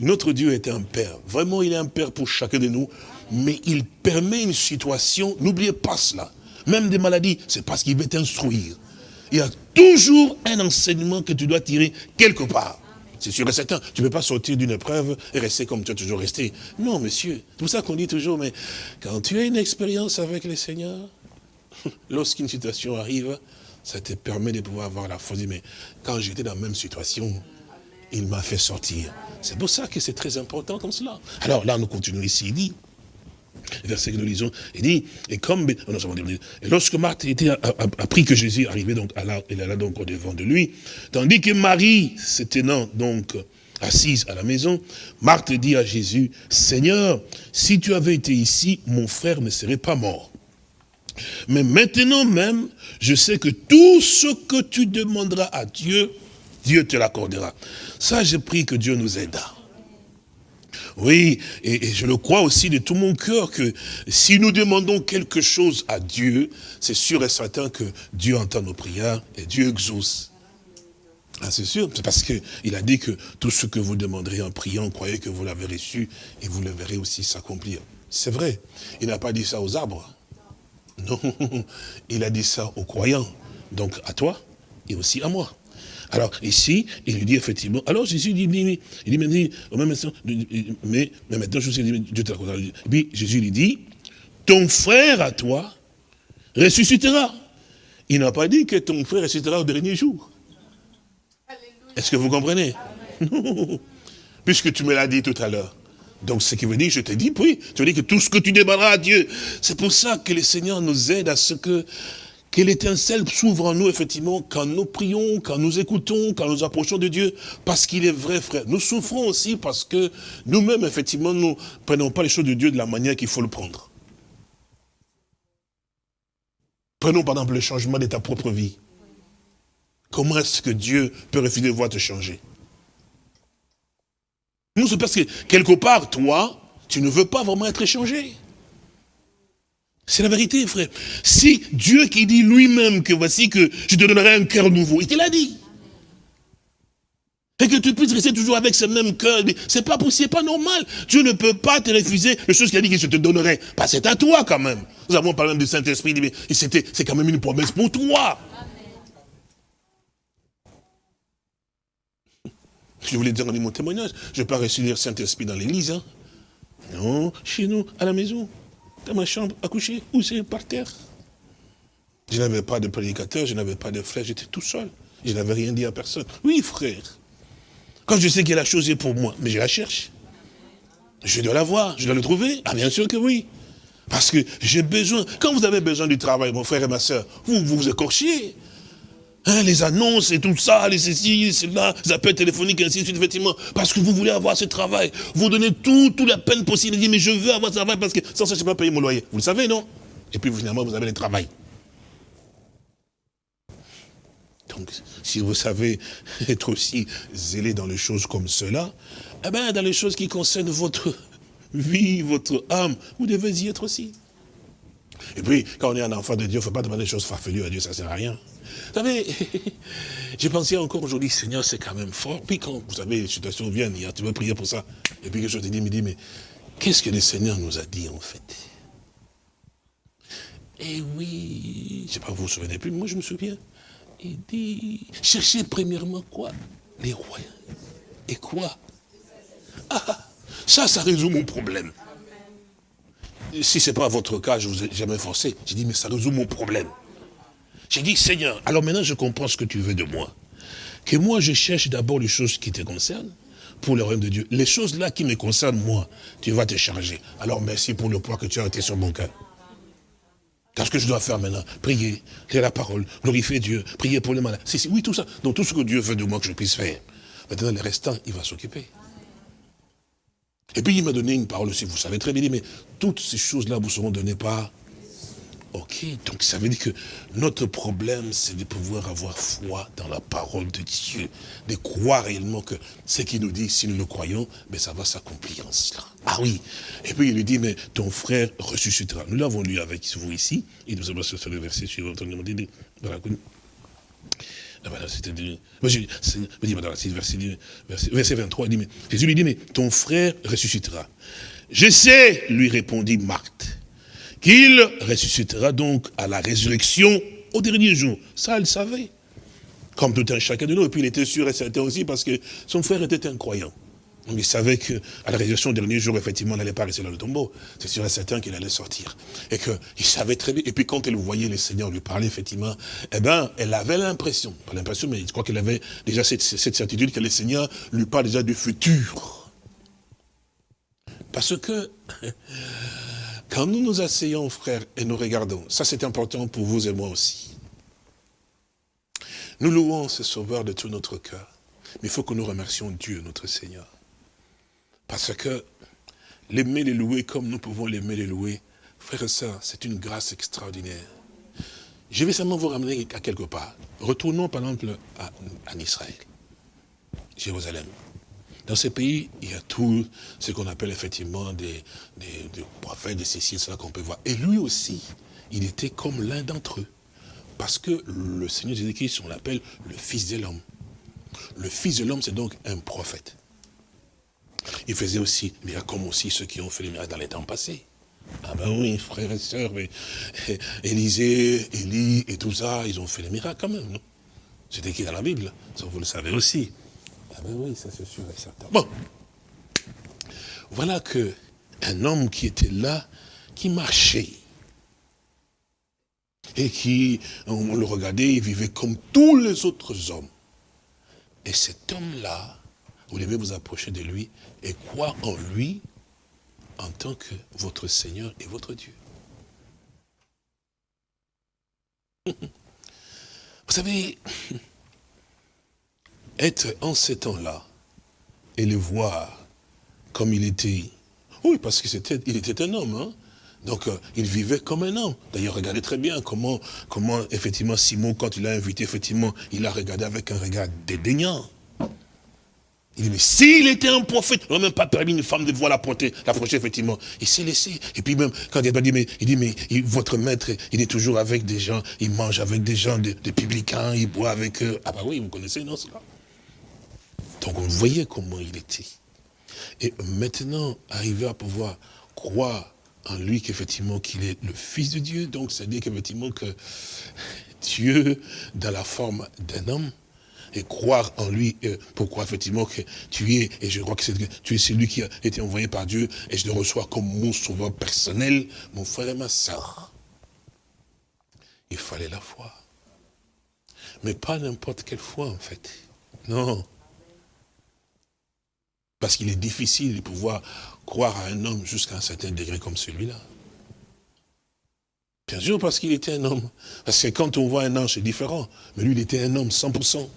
notre Dieu est un Père. Vraiment, il est un Père pour chacun de nous mais il permet une situation, n'oubliez pas cela, même des maladies, c'est parce qu'il veut t'instruire. Il y a toujours un enseignement que tu dois tirer quelque part. C'est sûr et certain, tu ne peux pas sortir d'une épreuve et rester comme tu as toujours resté. Non, monsieur, c'est pour ça qu'on dit toujours, mais quand tu as une expérience avec le Seigneur, <laughs> lorsqu'une situation arrive, ça te permet de pouvoir avoir la foi. Mais quand j'étais dans la même situation, il m'a fait sortir. C'est pour ça que c'est très important comme cela. Alors là, nous continuons ici. Il dit, verset que nous lisons, il dit, et comme, et lorsque Marthe était, a, appris que Jésus arrivait donc, à alla donc au devant de lui, tandis que Marie, se donc assise à la maison, Marthe dit à Jésus, Seigneur, si tu avais été ici, mon frère ne serait pas mort. Mais maintenant même, je sais que tout ce que tu demanderas à Dieu, Dieu te l'accordera. Ça, j'ai pris que Dieu nous aide. Oui, et, je le crois aussi de tout mon cœur que si nous demandons quelque chose à Dieu, c'est sûr et certain que Dieu entend nos prières et Dieu exauce. Ah, c'est sûr, c'est parce qu'il a dit que tout ce que vous demanderez en priant, croyez que vous l'avez reçu et vous le verrez aussi s'accomplir. C'est vrai, il n'a pas dit ça aux arbres. Non, <laughs> il a dit ça aux croyants. Donc à toi et aussi à moi. Alors ici, il lui dit effectivement, alors Jésus dit, il dit, mais, au même instant, mais, mais maintenant je sais, Dieu te Et puis Jésus lui dit, ton frère à toi ressuscitera. Il n'a pas dit que ton frère ressuscitera au dernier jour. Est-ce que vous comprenez? <laughs> Puisque tu me l'as dit tout à l'heure. Donc, ce qui veut dire, je te dis, oui, tu veux dire que tout ce que tu demanderas à Dieu, c'est pour ça que le Seigneur nous aide à ce que que l'étincelle s'ouvre en nous, effectivement, quand nous prions, quand nous écoutons, quand nous approchons de Dieu, parce qu'il est vrai, frère. Nous souffrons aussi parce que nous-mêmes, effectivement, nous ne prenons pas les choses de Dieu de la manière qu'il faut le prendre. Prenons par exemple le changement de ta propre vie. Comment est-ce que Dieu peut refuser de voir te changer? Nous, c'est parce que quelque part, toi, tu ne veux pas vraiment être changé. C'est la vérité, frère. Si Dieu qui dit lui-même que voici que je te donnerai un cœur nouveau, il te l'a dit. Et que tu puisses rester toujours avec ce même cœur, c'est pas possible, c'est pas normal. Dieu ne peut pas te refuser les choses qu'il a dit que je te donnerai. Que c'est à toi quand même. Nous avons parlé du Saint-Esprit, mais c'est quand même une promesse pour toi. Je voulais dire mon témoignage, je ne vais pas recevoir le Saint-Esprit dans l'église. Hein. Non, chez nous, à la maison dans ma chambre à coucher, ou c'est par terre. Je n'avais pas de prédicateur, je n'avais pas de frère, j'étais tout seul. Je n'avais rien dit à personne. Oui, frère. Quand je sais que la chose est pour moi, mais je la cherche. Je dois la voir, je dois le trouver. Ah, bien sûr que oui. Parce que j'ai besoin, quand vous avez besoin du travail, mon frère et ma soeur, vous vous écorchiez. Hein, les annonces et tout ça, les ceci, cela, les appels téléphoniques, ainsi de suite, effectivement, parce que vous voulez avoir ce travail. Vous donnez tout, toute la peine possible. Vous dites, mais je veux avoir ce travail parce que sans ça, je ne peux pas payer mon loyer. Vous le savez, non? Et puis finalement, vous avez le travail. Donc, si vous savez <laughs> être aussi zélé dans les choses comme cela, eh bien, dans les choses qui concernent votre <laughs> vie, votre âme, vous devez y être aussi. Et puis, quand on est un enfant de Dieu, il ne faut pas demander des choses farfelues à Dieu, ça ne sert à rien. Vous savez, <laughs> j'ai pensé encore aujourd'hui, Seigneur, c'est quand même fort. Puis quand, vous savez, les situations viennent, tu veux prier pour ça. Et puis que je te dis, me dis, mais qu'est-ce que le Seigneur nous a dit en fait? Eh oui, je ne sais pas, vous vous souvenez plus, moi je me souviens. Il dit, cherchez premièrement quoi? Les rois. Et quoi? Ah, ça, ça résout mon problème. Si ce n'est pas votre cas, je ne vous ai jamais forcé. J'ai dit, mais ça résout mon problème. J'ai dit, Seigneur, alors maintenant je comprends ce que tu veux de moi. Que moi je cherche d'abord les choses qui te concernent pour le royaume de Dieu. Les choses là qui me concernent, moi, tu vas te charger. Alors merci pour le poids que tu as été sur mon cœur. Qu'est-ce que je dois faire maintenant Prier, lire la parole, glorifier Dieu, prier pour les malades. Si, oui, tout ça. Donc tout ce que Dieu veut de moi que je puisse faire. Maintenant, le restant, il va s'occuper. Et puis il m'a donné une parole aussi, vous savez très bien, mais toutes ces choses-là vous seront données par Ok, donc ça veut dire que notre problème, c'est de pouvoir avoir foi dans la parole de Dieu, de croire réellement que ce qu'il nous dit, si nous le croyons, mais ça va s'accomplir en cela. Ah oui, et puis il lui dit, mais ton frère ressuscitera. Nous l'avons lu avec vous ici, et nous allons sur le verset suivant. Verset 23, il dit, mais, Jésus lui dit, mais ton frère ressuscitera. Je sais, lui répondit Marthe qu'il ressuscitera donc à la résurrection au dernier jour. Ça, elle savait. Comme tout un chacun de nous. Et puis il était sûr et certain aussi parce que son frère était un croyant. Donc il savait qu'à la résurrection au dernier jour, effectivement, il n'allait pas rester dans le tombeau. C'est sûr et certain qu'il allait sortir. Et qu'il savait très bien. Et puis quand elle voyait le Seigneur lui parler, effectivement, eh bien, elle avait l'impression, pas l'impression, mais je crois qu'elle avait déjà cette, cette certitude que le Seigneur lui parle déjà du futur. Parce que <laughs> quand nous nous asseyons, frères, et nous regardons, ça c'est important pour vous et moi aussi. Nous louons ce Sauveur de tout notre cœur. Mais il faut que nous remercions Dieu, notre Seigneur. Parce que l'aimer, les louer comme nous pouvons l'aimer, les louer, frères et sœurs, c'est une grâce extraordinaire. Je vais seulement vous ramener à quelque part. Retournons par exemple en Israël, Jérusalem. Dans ce pays, il y a tout ce qu'on appelle effectivement des, des, prophètes, des céciles, cela qu'on peut voir. Et lui aussi, il était comme l'un d'entre eux. Parce que le Seigneur Jésus-Christ, on l'appelle le Fils de l'homme. Le Fils de l'homme, c'est donc un prophète. Il faisait aussi miracles comme aussi ceux qui ont fait les miracles dans les temps passés. Ah ben oui, frères et sœurs, mais <laughs> Élisée, Élie et tout ça, ils ont fait les miracles quand même, non? C'était écrit dans la Bible, ça vous le savez aussi. Ah ben oui, ça c'est sûr et certain. Bon, voilà que un homme qui était là, qui marchait, et qui, on le regardait, il vivait comme tous les autres hommes. Et cet homme-là, vous devez vous approcher de lui et croire en lui en tant que votre Seigneur et votre Dieu. <laughs> Vous savez, être en ces temps-là et le voir comme il était, oui, parce qu'il était, il était un homme, hein, donc, euh, il vivait comme un homme. D'ailleurs, regardez très bien comment, comment, effectivement, Simon, quand il l'a invité, effectivement, il a regardé avec un regard dédaignant. Il dit, mais s'il était un prophète, il n'a même pas permis une femme de voir l'approcher, effectivement. Il s'est laissé. Et puis même, quand il a dit, mais, il dit, mais votre maître, il est toujours avec des gens, il mange avec des gens, des, publicains, il boit avec eux. Ah bah oui, vous connaissez, non, cela Donc on voyait comment il était. Et maintenant, arriver à pouvoir croire en lui qu'effectivement qu'il est le Fils de Dieu, donc c'est-à-dire qu'effectivement que Dieu, dans la forme d'un homme, et croire en lui, euh, pourquoi effectivement que tu es, et je crois que, tu es celui qui a été envoyé par Dieu, et je le reçois comme mon sauveur personnel, mon frère et ma soeur. Il fallait la foi. Mais pas n'importe quelle foi en fait. Non. Parce qu'il est difficile de pouvoir croire à un homme jusqu'à un certain degré comme celui-là. Bien sûr, parce qu'il était un homme. Parce que quand on voit un ange, c'est différent. Mais lui, il était un homme, 100%.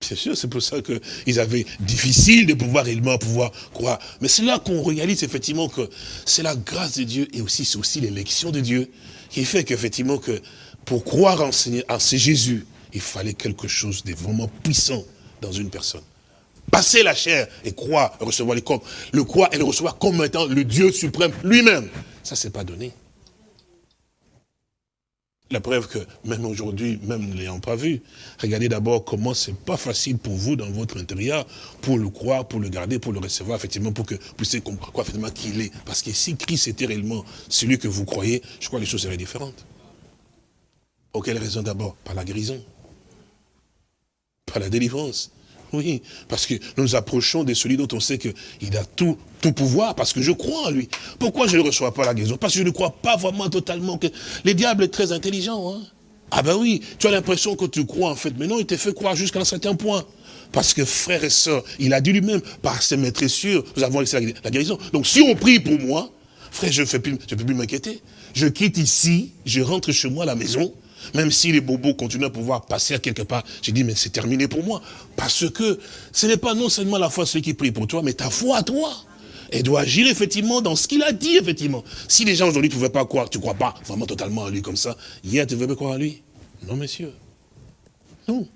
C'est sûr, c'est pour ça qu'ils avaient difficile de pouvoir réellement pouvoir croire. Mais c'est là qu'on réalise effectivement que c'est la grâce de Dieu et aussi c'est aussi l'élection de Dieu qui fait qu'effectivement que pour croire en, en ce Jésus, il fallait quelque chose de vraiment puissant dans une personne passer la chair et croire, recevoir les corps, le croire et le recevoir comme étant le Dieu suprême lui-même. Ça, c'est pas donné. La preuve que même aujourd'hui, même ne l'ayant pas vu, regardez d'abord comment c'est pas facile pour vous dans votre intérieur, pour le croire, pour le garder, pour le recevoir, effectivement, pour que vous puissiez comprendre qu'il est. Parce que si Christ était réellement celui que vous croyez, je crois que les choses seraient différentes. Pour quelle raison d'abord? Par la guérison. Par la délivrance. Oui, parce que nous nous approchons de celui dont on sait qu'il a tout, pouvoir, parce que je crois en lui. Pourquoi je ne reçois pas la guérison? Parce que je ne crois pas vraiment totalement que... Le diable est très intelligent. Hein? Ah ben oui, tu as l'impression que tu crois en fait, mais non, il t'a fait croire jusqu'à un certain point. Parce que frère et soeur, il a dit lui-même, par ses maîtres sûrs, nous avons la guérison. Donc si on prie pour moi, frère, je ne peux plus m'inquiéter. Je quitte ici, je rentre chez moi à la maison, même si les bobos continuent à pouvoir passer quelque part, j'ai dit, mais c'est terminé pour moi. Parce que ce n'est pas non seulement la foi celui qui prie pour toi, mais ta foi à toi. Elle doit agir effectivement dans ce qu'il a dit, effectivement. Si les gens aujourd'hui ne pouvaient pas croire, tu ne crois pas vraiment totalement à lui comme ça, hier tu ne veux croire à lui Non, monsieur. Non.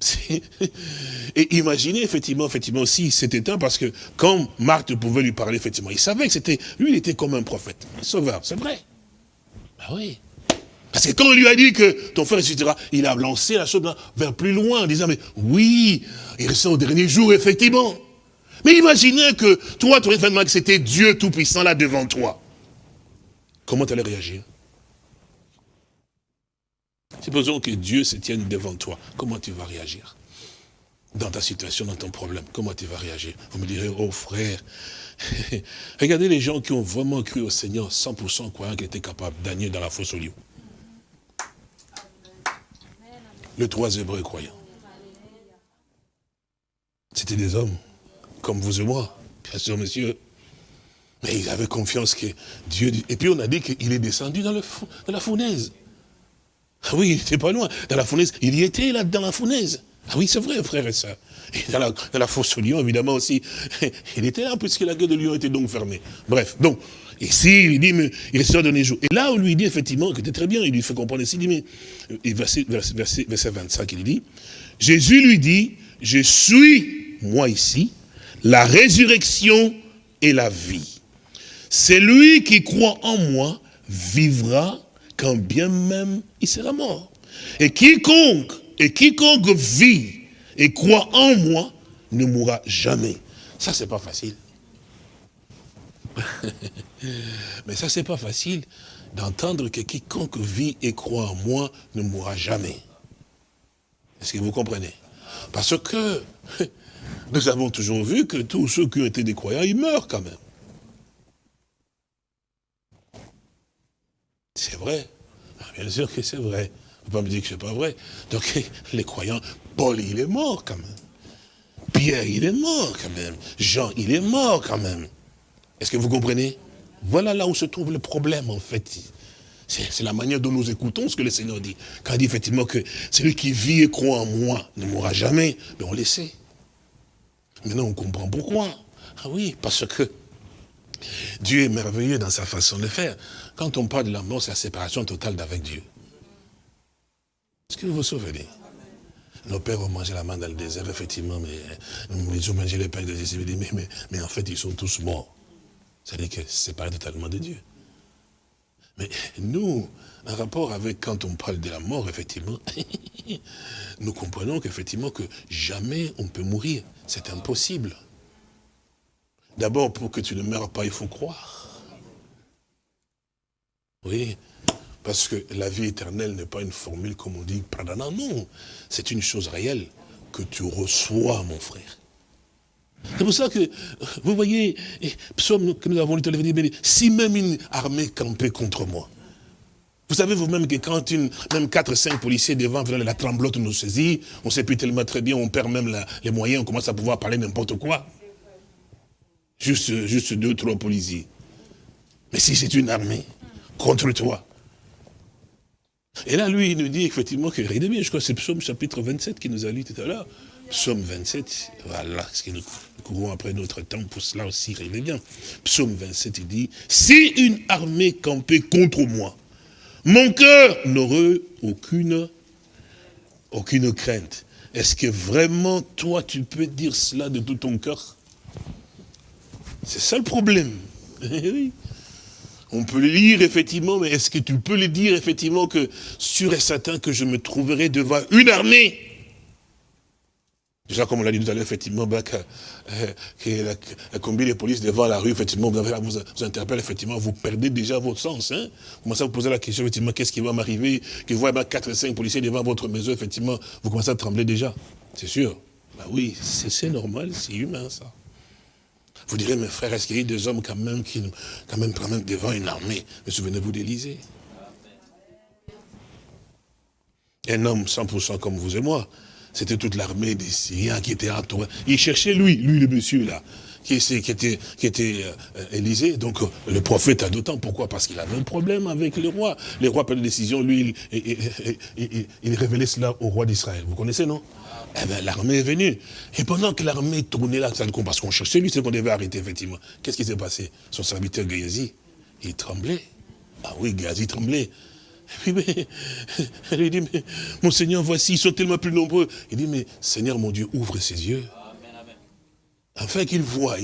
<laughs> Et imaginez effectivement, effectivement aussi cet état, parce que quand Marthe pouvait lui parler, effectivement, il savait que c'était, lui, il était comme un prophète, un sauveur, c'est vrai. Ben oui. Parce que quand on lui a dit que ton frère ressuscitera, il a lancé la chose vers plus loin en disant, mais oui, il restait au dernier jour, effectivement. Mais imaginez que toi, tu aurais que c'était Dieu Tout-Puissant là devant toi. Comment tu allais réagir? Supposons que Dieu se tienne devant toi. Comment tu vas réagir? Dans ta situation, dans ton problème, comment tu vas réagir? Vous me direz, oh frère, <laughs> regardez les gens qui ont vraiment cru au Seigneur, 100% croyant qu'il était capable d'agner dans la fosse au lieu. Les trois Hébreux croyants. C'était des hommes, comme vous et moi. Bien sûr, monsieur. Mais il avait confiance que Dieu... Et puis on a dit qu'il est descendu dans, le, dans la fournaise. Ah oui, il n'était pas loin. Dans la fournaise, il y était là, dans la fournaise. Ah oui, c'est vrai, frère et ça. Et dans la, dans la fosse au lion, évidemment aussi. <laughs> Il était là, puisque la gueule de lion était donc fermée. Bref, donc, ici, il dit, mais il reste donné jour. Et là, on lui dit effectivement, que c'était très bien, il lui fait comprendre ici, il dit, mais, et verset, verset, verset 25, il dit, Jésus lui dit, je suis, moi ici, la résurrection et la vie. Celui qui croit en moi vivra quand bien même il sera mort. Et quiconque, et quiconque vit et croit en moi ne mourra jamais. Ça, c'est pas facile. <laughs> Mais ça, c'est pas facile d'entendre que quiconque vit et croit en moi ne mourra jamais. Est-ce que vous comprenez? Parce que <laughs> nous avons toujours vu que tous ceux qui ont été des croyants, ils meurent quand même. C'est vrai. Ah, bien sûr que c'est vrai. On ne peut pas me dire que ce n'est pas vrai. Donc, <laughs> les croyants, Paul, il est mort quand même. Pierre, il est mort quand même. Jean, il est mort quand même. Est-ce que vous comprenez? Voilà là où se trouve le problème, en fait. C'est la manière dont nous écoutons ce que le Seigneur dit. Quand il dit effectivement que celui qui vit et croit en moi ne mourra jamais, mais on le sait. Maintenant, on comprend pourquoi. Ah oui, parce que Dieu est merveilleux dans sa façon de faire. Quand on parle de la mort, c'est la séparation totale d'avec Dieu. Est-ce que vous vous souvenez? Nos pères ont mangé la main dans le désert, effectivement, mais ils ont mangé les pains de Jésus, mais, mais, mais en fait, ils sont tous morts. C'est-à-dire que c'est séparé totalement de Dieu. Mais nous, en rapport avec quand on parle de la mort, effectivement, <laughs> nous comprenons qu'effectivement que jamais on peut mourir. C'est impossible. D'abord, pour que tu ne meurs pas, il faut croire. Oui, parce que la vie éternelle n'est pas une formule comme on dit, pardon, non. C'est une chose réelle que tu reçois, mon frère. C'est pour ça que, vous voyez, psaume que nous avons lu, si même une armée campait contre moi, vous savez vous-même que quand une, même 4 5 policiers devant la tremblote nous saisit, on ne sait plus tellement très bien, on perd même les moyens, on commence à pouvoir parler n'importe quoi. Juste, juste deux, trois policiers. Mais si c'est une armée contre toi. Et là, lui, il nous dit effectivement que, regardez bien, je crois que c'est Psaume chapitre 27 qui nous a lu tout à l'heure. Psaume 27, voilà, ce que nous courons après notre temps pour cela aussi, regardez bien. Psaume 27, il dit, si une armée campait contre moi, mon cœur n'aurait aucune, aucune crainte. Est-ce que vraiment, toi, tu peux dire cela de tout ton cœur? C'est ça le problème. <laughs> oui. On peut le lire, effectivement, mais est-ce que tu peux le dire, effectivement, que sûr et certain que je me trouverai devant une armée Déjà, comme on l'a dit tout à l'heure, effectivement, bah, que, euh, la, combi de police devant la rue, effectivement, vous, vous, vous interpelle, effectivement, vous perdez déjà votre sens. Hein. Vous commencez à vous poser la question, effectivement, qu'est-ce qui va m'arriver? Que vous voyez 4 ou 5 policiers devant votre maison, effectivement, vous commencez à trembler déjà. C'est sûr. Bah oui, c'est normal, c'est humain, ça. Vous direz, mes frères, est-ce qu'il y a des hommes quand même qui, quand même, quand même devant une armée? Mais souvenez-vous d'Élysée. Un homme 100% comme vous et moi, c'était toute l'armée des Syriens qui était entourée. Il cherchait lui, lui le monsieur là, qui, était, qui était euh, Élysée. Donc euh, le prophète a d'autant. Pourquoi? Parce qu'il avait un problème avec les rois. Les rois prennent des décisions, lui, il, il, révélait cela au roi d'Israël. Vous connaissez, non? Eh bien, l'armée est venue. Et pendant que l'armée tournait là, parce qu'on cherchait lui, c'est qu'on devait arrêter, effectivement. Qu'est-ce qui s'est passé? Son serviteur Gayazi, il tremblait. Ah oui, Gayazi tremblait. Puis, elle lui dit, mais mon Seigneur, voici, ils sont tellement plus nombreux. Il dit, mais Seigneur, mon Dieu, ouvre ses yeux. Afin qu'ils voient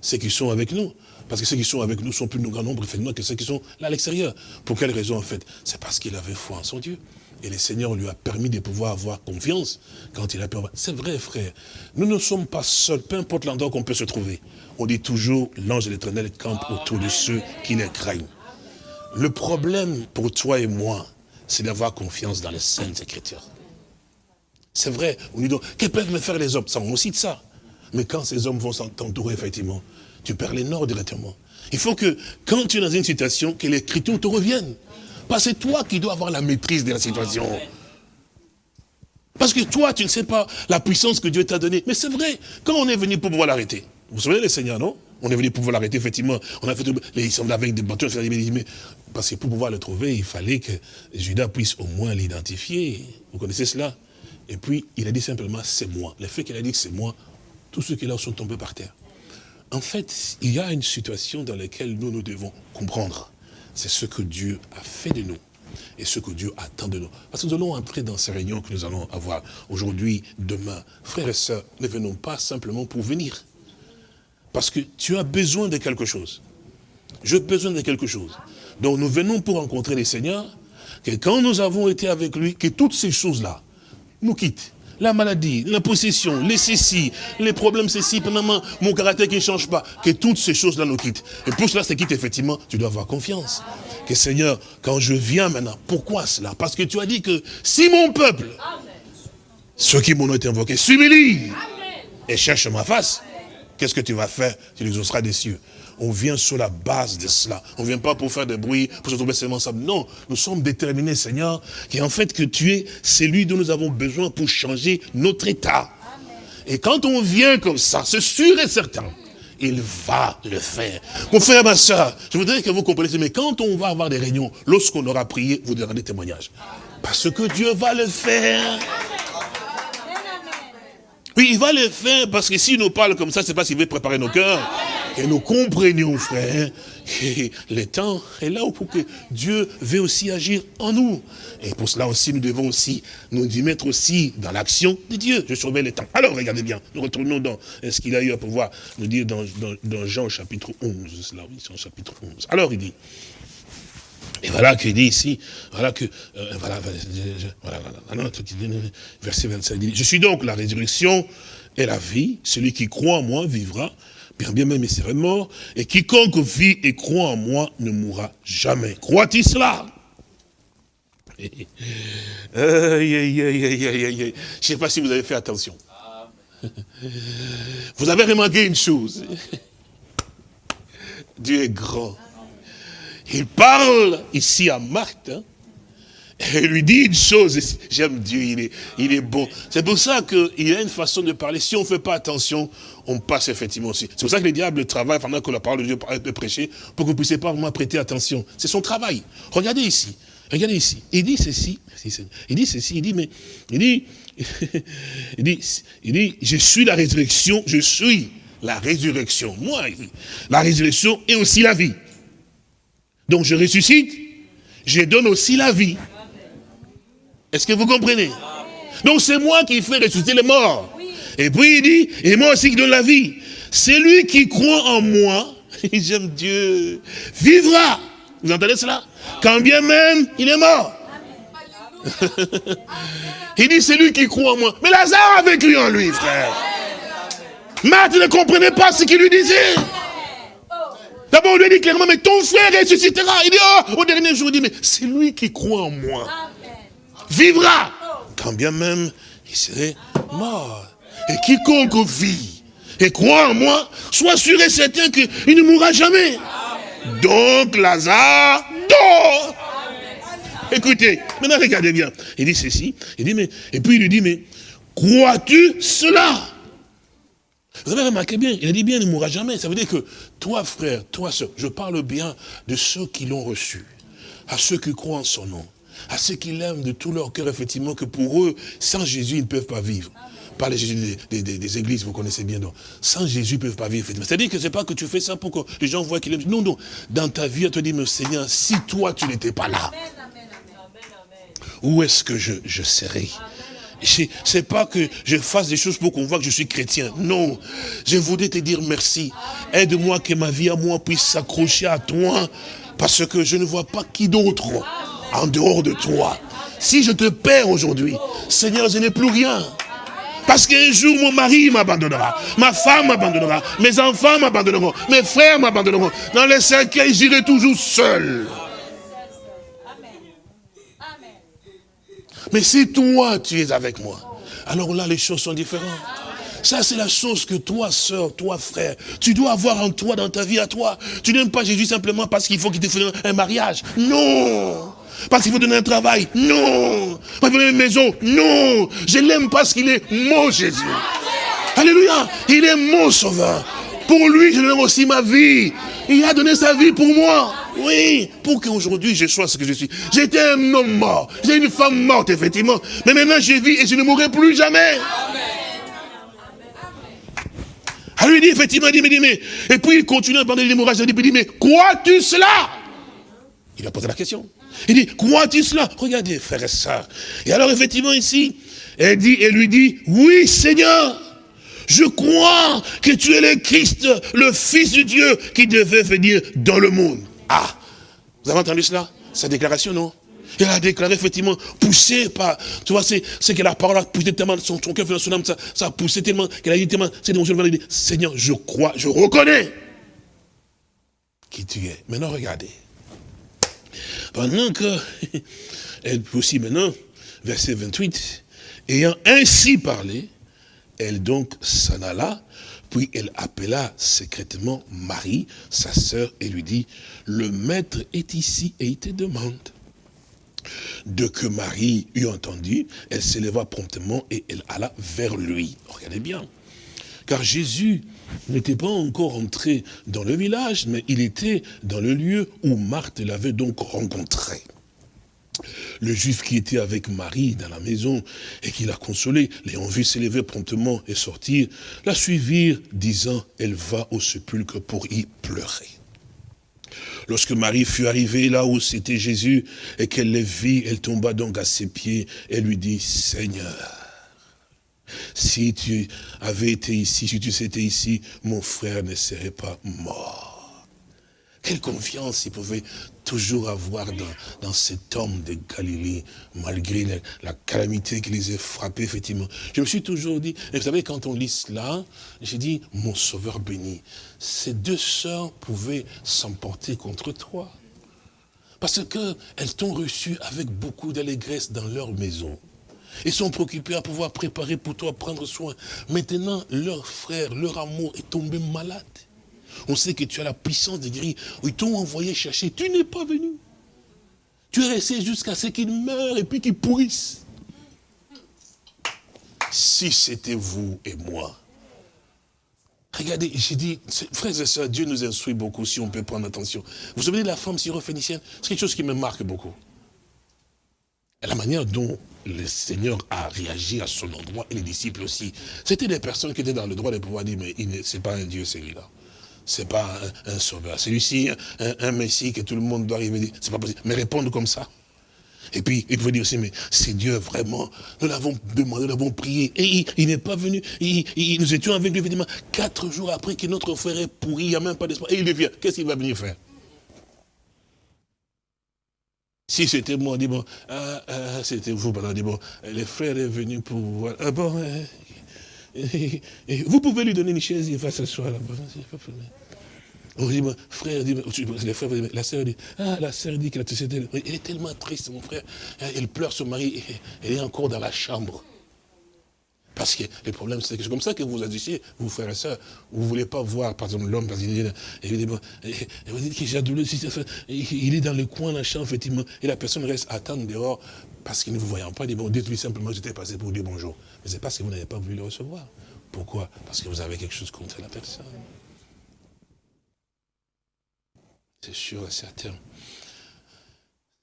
ceux qui sont avec nous. Parce que ceux qui sont avec nous sont plus grand nombre, effectivement, que ceux qui sont là à l'extérieur. Pour quelle raison, en fait? C'est parce qu'il avait foi en son Dieu. Et le Seigneur lui a permis de pouvoir avoir confiance quand il a pu avoir... C'est vrai, frère. Nous ne sommes pas seuls, peu importe l'endroit qu'on peut se trouver. On dit toujours, l'ange de l'éternel campe autour de ceux qui les craignent. Le problème pour toi et moi, c'est d'avoir confiance dans les saintes écritures. C'est vrai, on dit donc, que peuvent me faire les hommes? Ça, on de ça. Mais quand ces hommes vont t'entourer, effectivement, tu perds les nord directement. Il faut que, quand tu es dans une situation, que l'écriture te revienne. Parce que c'est toi qui dois avoir la maîtrise de la situation. Parce que toi, tu ne sais pas la puissance que Dieu t'a donnée. Mais c'est vrai, quand on est venu pour pouvoir l'arrêter, Vous vous souvenez les seigneurs, non? On est venu pouvoir l'arrêter, effectivement. On a fait les, ils avec des bâtons, mais parce que pour pouvoir le trouver, il fallait que Judas puisse au moins l'identifier. Vous connaissez cela? Et puis, il a dit simplement, c'est moi. Le fait qu'il a dit que c'est moi, tous ceux qui là sont tombés par terre. En fait, il y a une situation dans laquelle nous, nous devons comprendre. C'est ce que Dieu a fait de nous et ce que Dieu attend de nous. Parce que nous allons entrer dans ces réunions que nous allons avoir aujourd'hui, demain. Frères et sœurs, ne venons pas simplement pour venir. Parce que tu as besoin de quelque chose. J'ai besoin de quelque chose. Donc nous venons pour rencontrer les seigneurs, que quand nous avons été avec lui, que toutes ces choses-là nous quittent. La maladie, la possession, les ceci, les problèmes ceci, mon caractère qui ne change pas, que toutes ces choses-là nous quittent. Et pour cela, c'est quitte, effectivement, tu dois avoir confiance. Que Seigneur, quand je viens maintenant, pourquoi cela? Parce que tu as dit que si mon peuple, ceux qui m'ont été invoqués, s'humilient et cherchent ma face, qu'est-ce que tu vas faire? Tu les exauceras des cieux on vient sur la base de cela. On ne vient pas pour faire des bruits, pour se trouver seulement ça. Non, nous sommes déterminés, Seigneur, en fait que tu es celui dont nous avons besoin pour changer notre état. Et quand on vient comme ça, c'est sûr et certain, il va le faire. Mon frère, ma soeur, je voudrais que vous compreniez, mais quand on va avoir des réunions, lorsqu'on aura prié, vous donnerez des témoignages. Parce que Dieu va le faire. Oui, il va le faire parce que s'il nous parle comme ça, c'est parce qu'il veut préparer nos cœurs. Et nous comprenions, frère, que le temps est là pour que Dieu veut aussi agir en nous. Et pour cela aussi, nous devons aussi nous y mettre aussi dans l'action de Dieu. Je surveille le temps. Alors, regardez bien, nous retournons dans ce qu'il a eu à pouvoir nous dire dans, Jean chapitre 11. Cela, oui, Jean chapitre 11. Alors, il dit, et voilà qu'il dit ici, voilà que, euh, voilà, voilà, voilà, verset 25, il dit, je suis donc la résurrection et la vie, celui qui croit en moi vivra, bien, bien même il serait mort, et quiconque vit et croit en moi ne mourra jamais. Croit-il cela? <laughs> Je ne sais pas si vous avez fait attention. <laughs> Vous avez remarqué une chose. <laughs> Dieu est grand. Il parle ici à Marthe, hein, et lui dit une chose, j'aime Dieu, il est, il est bon. C'est pour ça qu'il a une façon de parler, si on ne fait pas attention, on passe effectivement aussi. C'est pour ça que le diable travaille pendant que la parole de Dieu est prêchée, pour que vous ne puissiez pas vraiment prêter attention. C'est son travail. Regardez ici, regardez ici. Il dit ceci, il dit ceci, il dit, mais, il dit, <laughs> il dit, il dit, je suis la résurrection, je suis la résurrection. Moi, la résurrection et aussi la vie. Donc je ressuscite, je donne aussi la vie. Est-ce que vous comprenez? Donc c'est moi qui fais ressusciter les morts. Et puis il dit, et moi aussi qui donne la vie. Celui qui croit en moi, <laughs> j'aime Dieu, vivra. Vous entendez cela? Quand bien même il est mort. <laughs> il dit, celui qui croit en moi. Mais Lazare avec lui en lui, frère. Marthe ne comprenait pas ce qu'il lui disait. D'abord, on lui dit clairement, mais ton frère ressuscitera. Il dit, oh, au dernier jour, il dit, mais c'est lui qui croit en moi. Vivra. Quand bien même, il serait mort. Et quiconque vit et croit en moi, soit sûr et certain qu'il ne mourra jamais. Donc, Lazare dort. Écoutez, maintenant regardez bien. Il dit ceci, il dit, mais, et puis il lui dit, mais crois-tu cela? Vous avez remarqué bien, il a dit bien, il ne mourra jamais. Ça veut dire que toi, frère, toi, soeur, je parle bien de ceux qui l'ont reçu, à ceux qui croient en son nom, à ceux qui l'aiment de tout leur cœur, effectivement, que pour eux, sans Jésus, ils ne peuvent pas vivre. Pas les Jésus des, églises, vous connaissez bien, non. Sans Jésus, ils ne peuvent pas vivre. C'est-à-dire que ce n'est pas que tu fais ça pour que les gens voient qu'il aime. Non, non. Dans ta vie, tu te dis, mais Seigneur, si toi, tu n'étais pas là, où est-ce que je, je serais? C'est pas que je fasse des choses pour qu'on voit que je suis chrétien. Non. Je voudrais te dire merci. Aide-moi que ma vie à moi puisse s'accrocher à toi. Parce que je ne vois pas qui d'autre en dehors de toi. Si je te perds aujourd'hui, Seigneur, je n'ai plus rien. Parce qu'un jour, mon mari m'abandonnera, ma femme m'abandonnera, mes enfants m'abandonneront, mes frères m'abandonneront. Dans les cercueils, j'irai toujours seul. Mais si toi, tu es avec moi, alors là, les choses sont différentes. Ça, c'est la chose que toi, soeur, toi, frère, tu dois avoir en toi, dans ta vie à toi. Tu n'aimes pas Jésus simplement parce qu'il faut qu'il te fasse un mariage. Non Parce qu'il faut donner un travail. Non Parce qu'il faut donner une maison. Non Je l'aime parce qu'il est mon Jésus. Alléluia Il est mon sauveur. Pour lui, je donne aussi ma vie. Il a donné sa vie pour moi. Oui, pour qu'aujourd'hui je sois ce que je suis. J'étais un homme mort. J'ai une femme morte, effectivement. Mais maintenant, je vis et je ne mourrai plus jamais. Elle lui dit, effectivement, il dit, mais, et puis il continue à parler de l'hémorragie, il dit, mais crois-tu cela? Il a posé la question. Il dit, crois-tu cela? Regardez, frères et sœurs. Et alors, effectivement, ici, elle dit, elle lui dit, oui, Seigneur, je crois que tu es le Christ, le Fils de Dieu, qui devait venir dans le monde. Ah, vous avez entendu cela? Sa déclaration, non? Elle a déclaré effectivement, poussé par, tu vois, c'est que la parole a poussé tellement, son, son cœur, son âme, ça, ça a poussé tellement, qu'elle a dit tellement, c'est dans dit, Seigneur, je crois, je reconnais qui tu es. Maintenant, regardez. Pendant que, <laughs> elle aussi maintenant, verset 28, ayant ainsi parlé, elle donc s'en alla, puis elle appela secrètement Marie, sa sœur, et lui dit, le maître est ici et il te demande. De que Marie eut entendu, elle s'éleva promptement et elle alla vers lui. Regardez bien. Car Jésus n'était pas encore entré dans le village, mais il était dans le lieu où Marthe l'avait donc rencontré. Le juif qui était avec Marie dans la maison et qui l'a consolé, l'ayant vu s'élever promptement et sortir, la suivirent, disant, elle va au sépulcre pour y pleurer. Lorsque Marie fut arrivée là où c'était Jésus et qu'elle le vit, elle tomba donc à ses pieds et lui dit, Seigneur, si tu avais été ici, si tu étais ici, mon frère ne serait pas mort. Quelle confiance il pouvait toujours avoir dans, cet homme de Galilée, malgré la, calamité qui les a frappés, effectivement. Je me suis toujours dit, et vous savez, quand on lit cela, j'ai dit, mon sauveur béni, ces deux sœurs pouvaient s'emporter contre toi. Parce qu'elles t'ont reçu avec beaucoup d'allégresse dans leur maison. Ils sont préoccupés à pouvoir préparer pour toi, prendre soin. Maintenant, leur frère, leur amour est tombé malade. On sait que tu as la puissance de guérir. Ils t'ont envoyé chercher. Tu n'es pas venu. Tu es resté jusqu'à ce qu'ils meurent et puis qu'ils pourrissent. Si c'était vous et moi. Regardez, j'ai dit, frères et sœurs, Dieu nous instruit beaucoup si on peut prendre attention. Vous vous souvenez la femme syrophénicienne C'est quelque chose qui me marque beaucoup. La manière dont le Seigneur a réagi à son endroit et les disciples aussi. C'était des personnes qui étaient dans le droit de pouvoir dire, mais ce n'est pas un Dieu celui-là c'est pas un, sauveur. Celui-ci, un, Messie que tout le monde doit arriver, c'est pas possible. Mais répondre comme ça. Et puis, il pouvait dire aussi, mais c'est Dieu vraiment. Nous l'avons demandé, nous l'avons prié. Et il, n'est pas venu. Il, nous étions avec lui, évidemment, quatre jours après que notre frère est pourri, il n'y a même pas d'espoir. Et il vient. Qu'est-ce qu'il va venir faire? Si c'était moi, on dit bon, ah, ah, c'était vous, on dit bon, le frère est venu pour voir. Ah bon, hein, vous pouvez lui donner une chaise, il va s'asseoir là-bas. On dit, frère, dit, les la sœur dit, ah, la sœur dit que la société, elle est tellement triste, mon frère. Elle pleure son mari, elle est encore dans la chambre. Parce que le problème, c'est que c'est comme ça que vous agissez, vous frères et sœurs. Vous ne voulez pas voir, par exemple, l'homme, parce qu'il est évidemment, et vous dites qu'il il est dans le coin, la chambre, effectivement, et la personne reste attendre dehors, parce qu'il ne vous voyant pas, il dit, bon, dites-lui simplement, j'étais passé pour dire bonjour. Mais c'est parce que vous n'avez pas voulu le recevoir. Pourquoi? Parce que vous avez quelque chose contre la personne. C'est sûr et certain.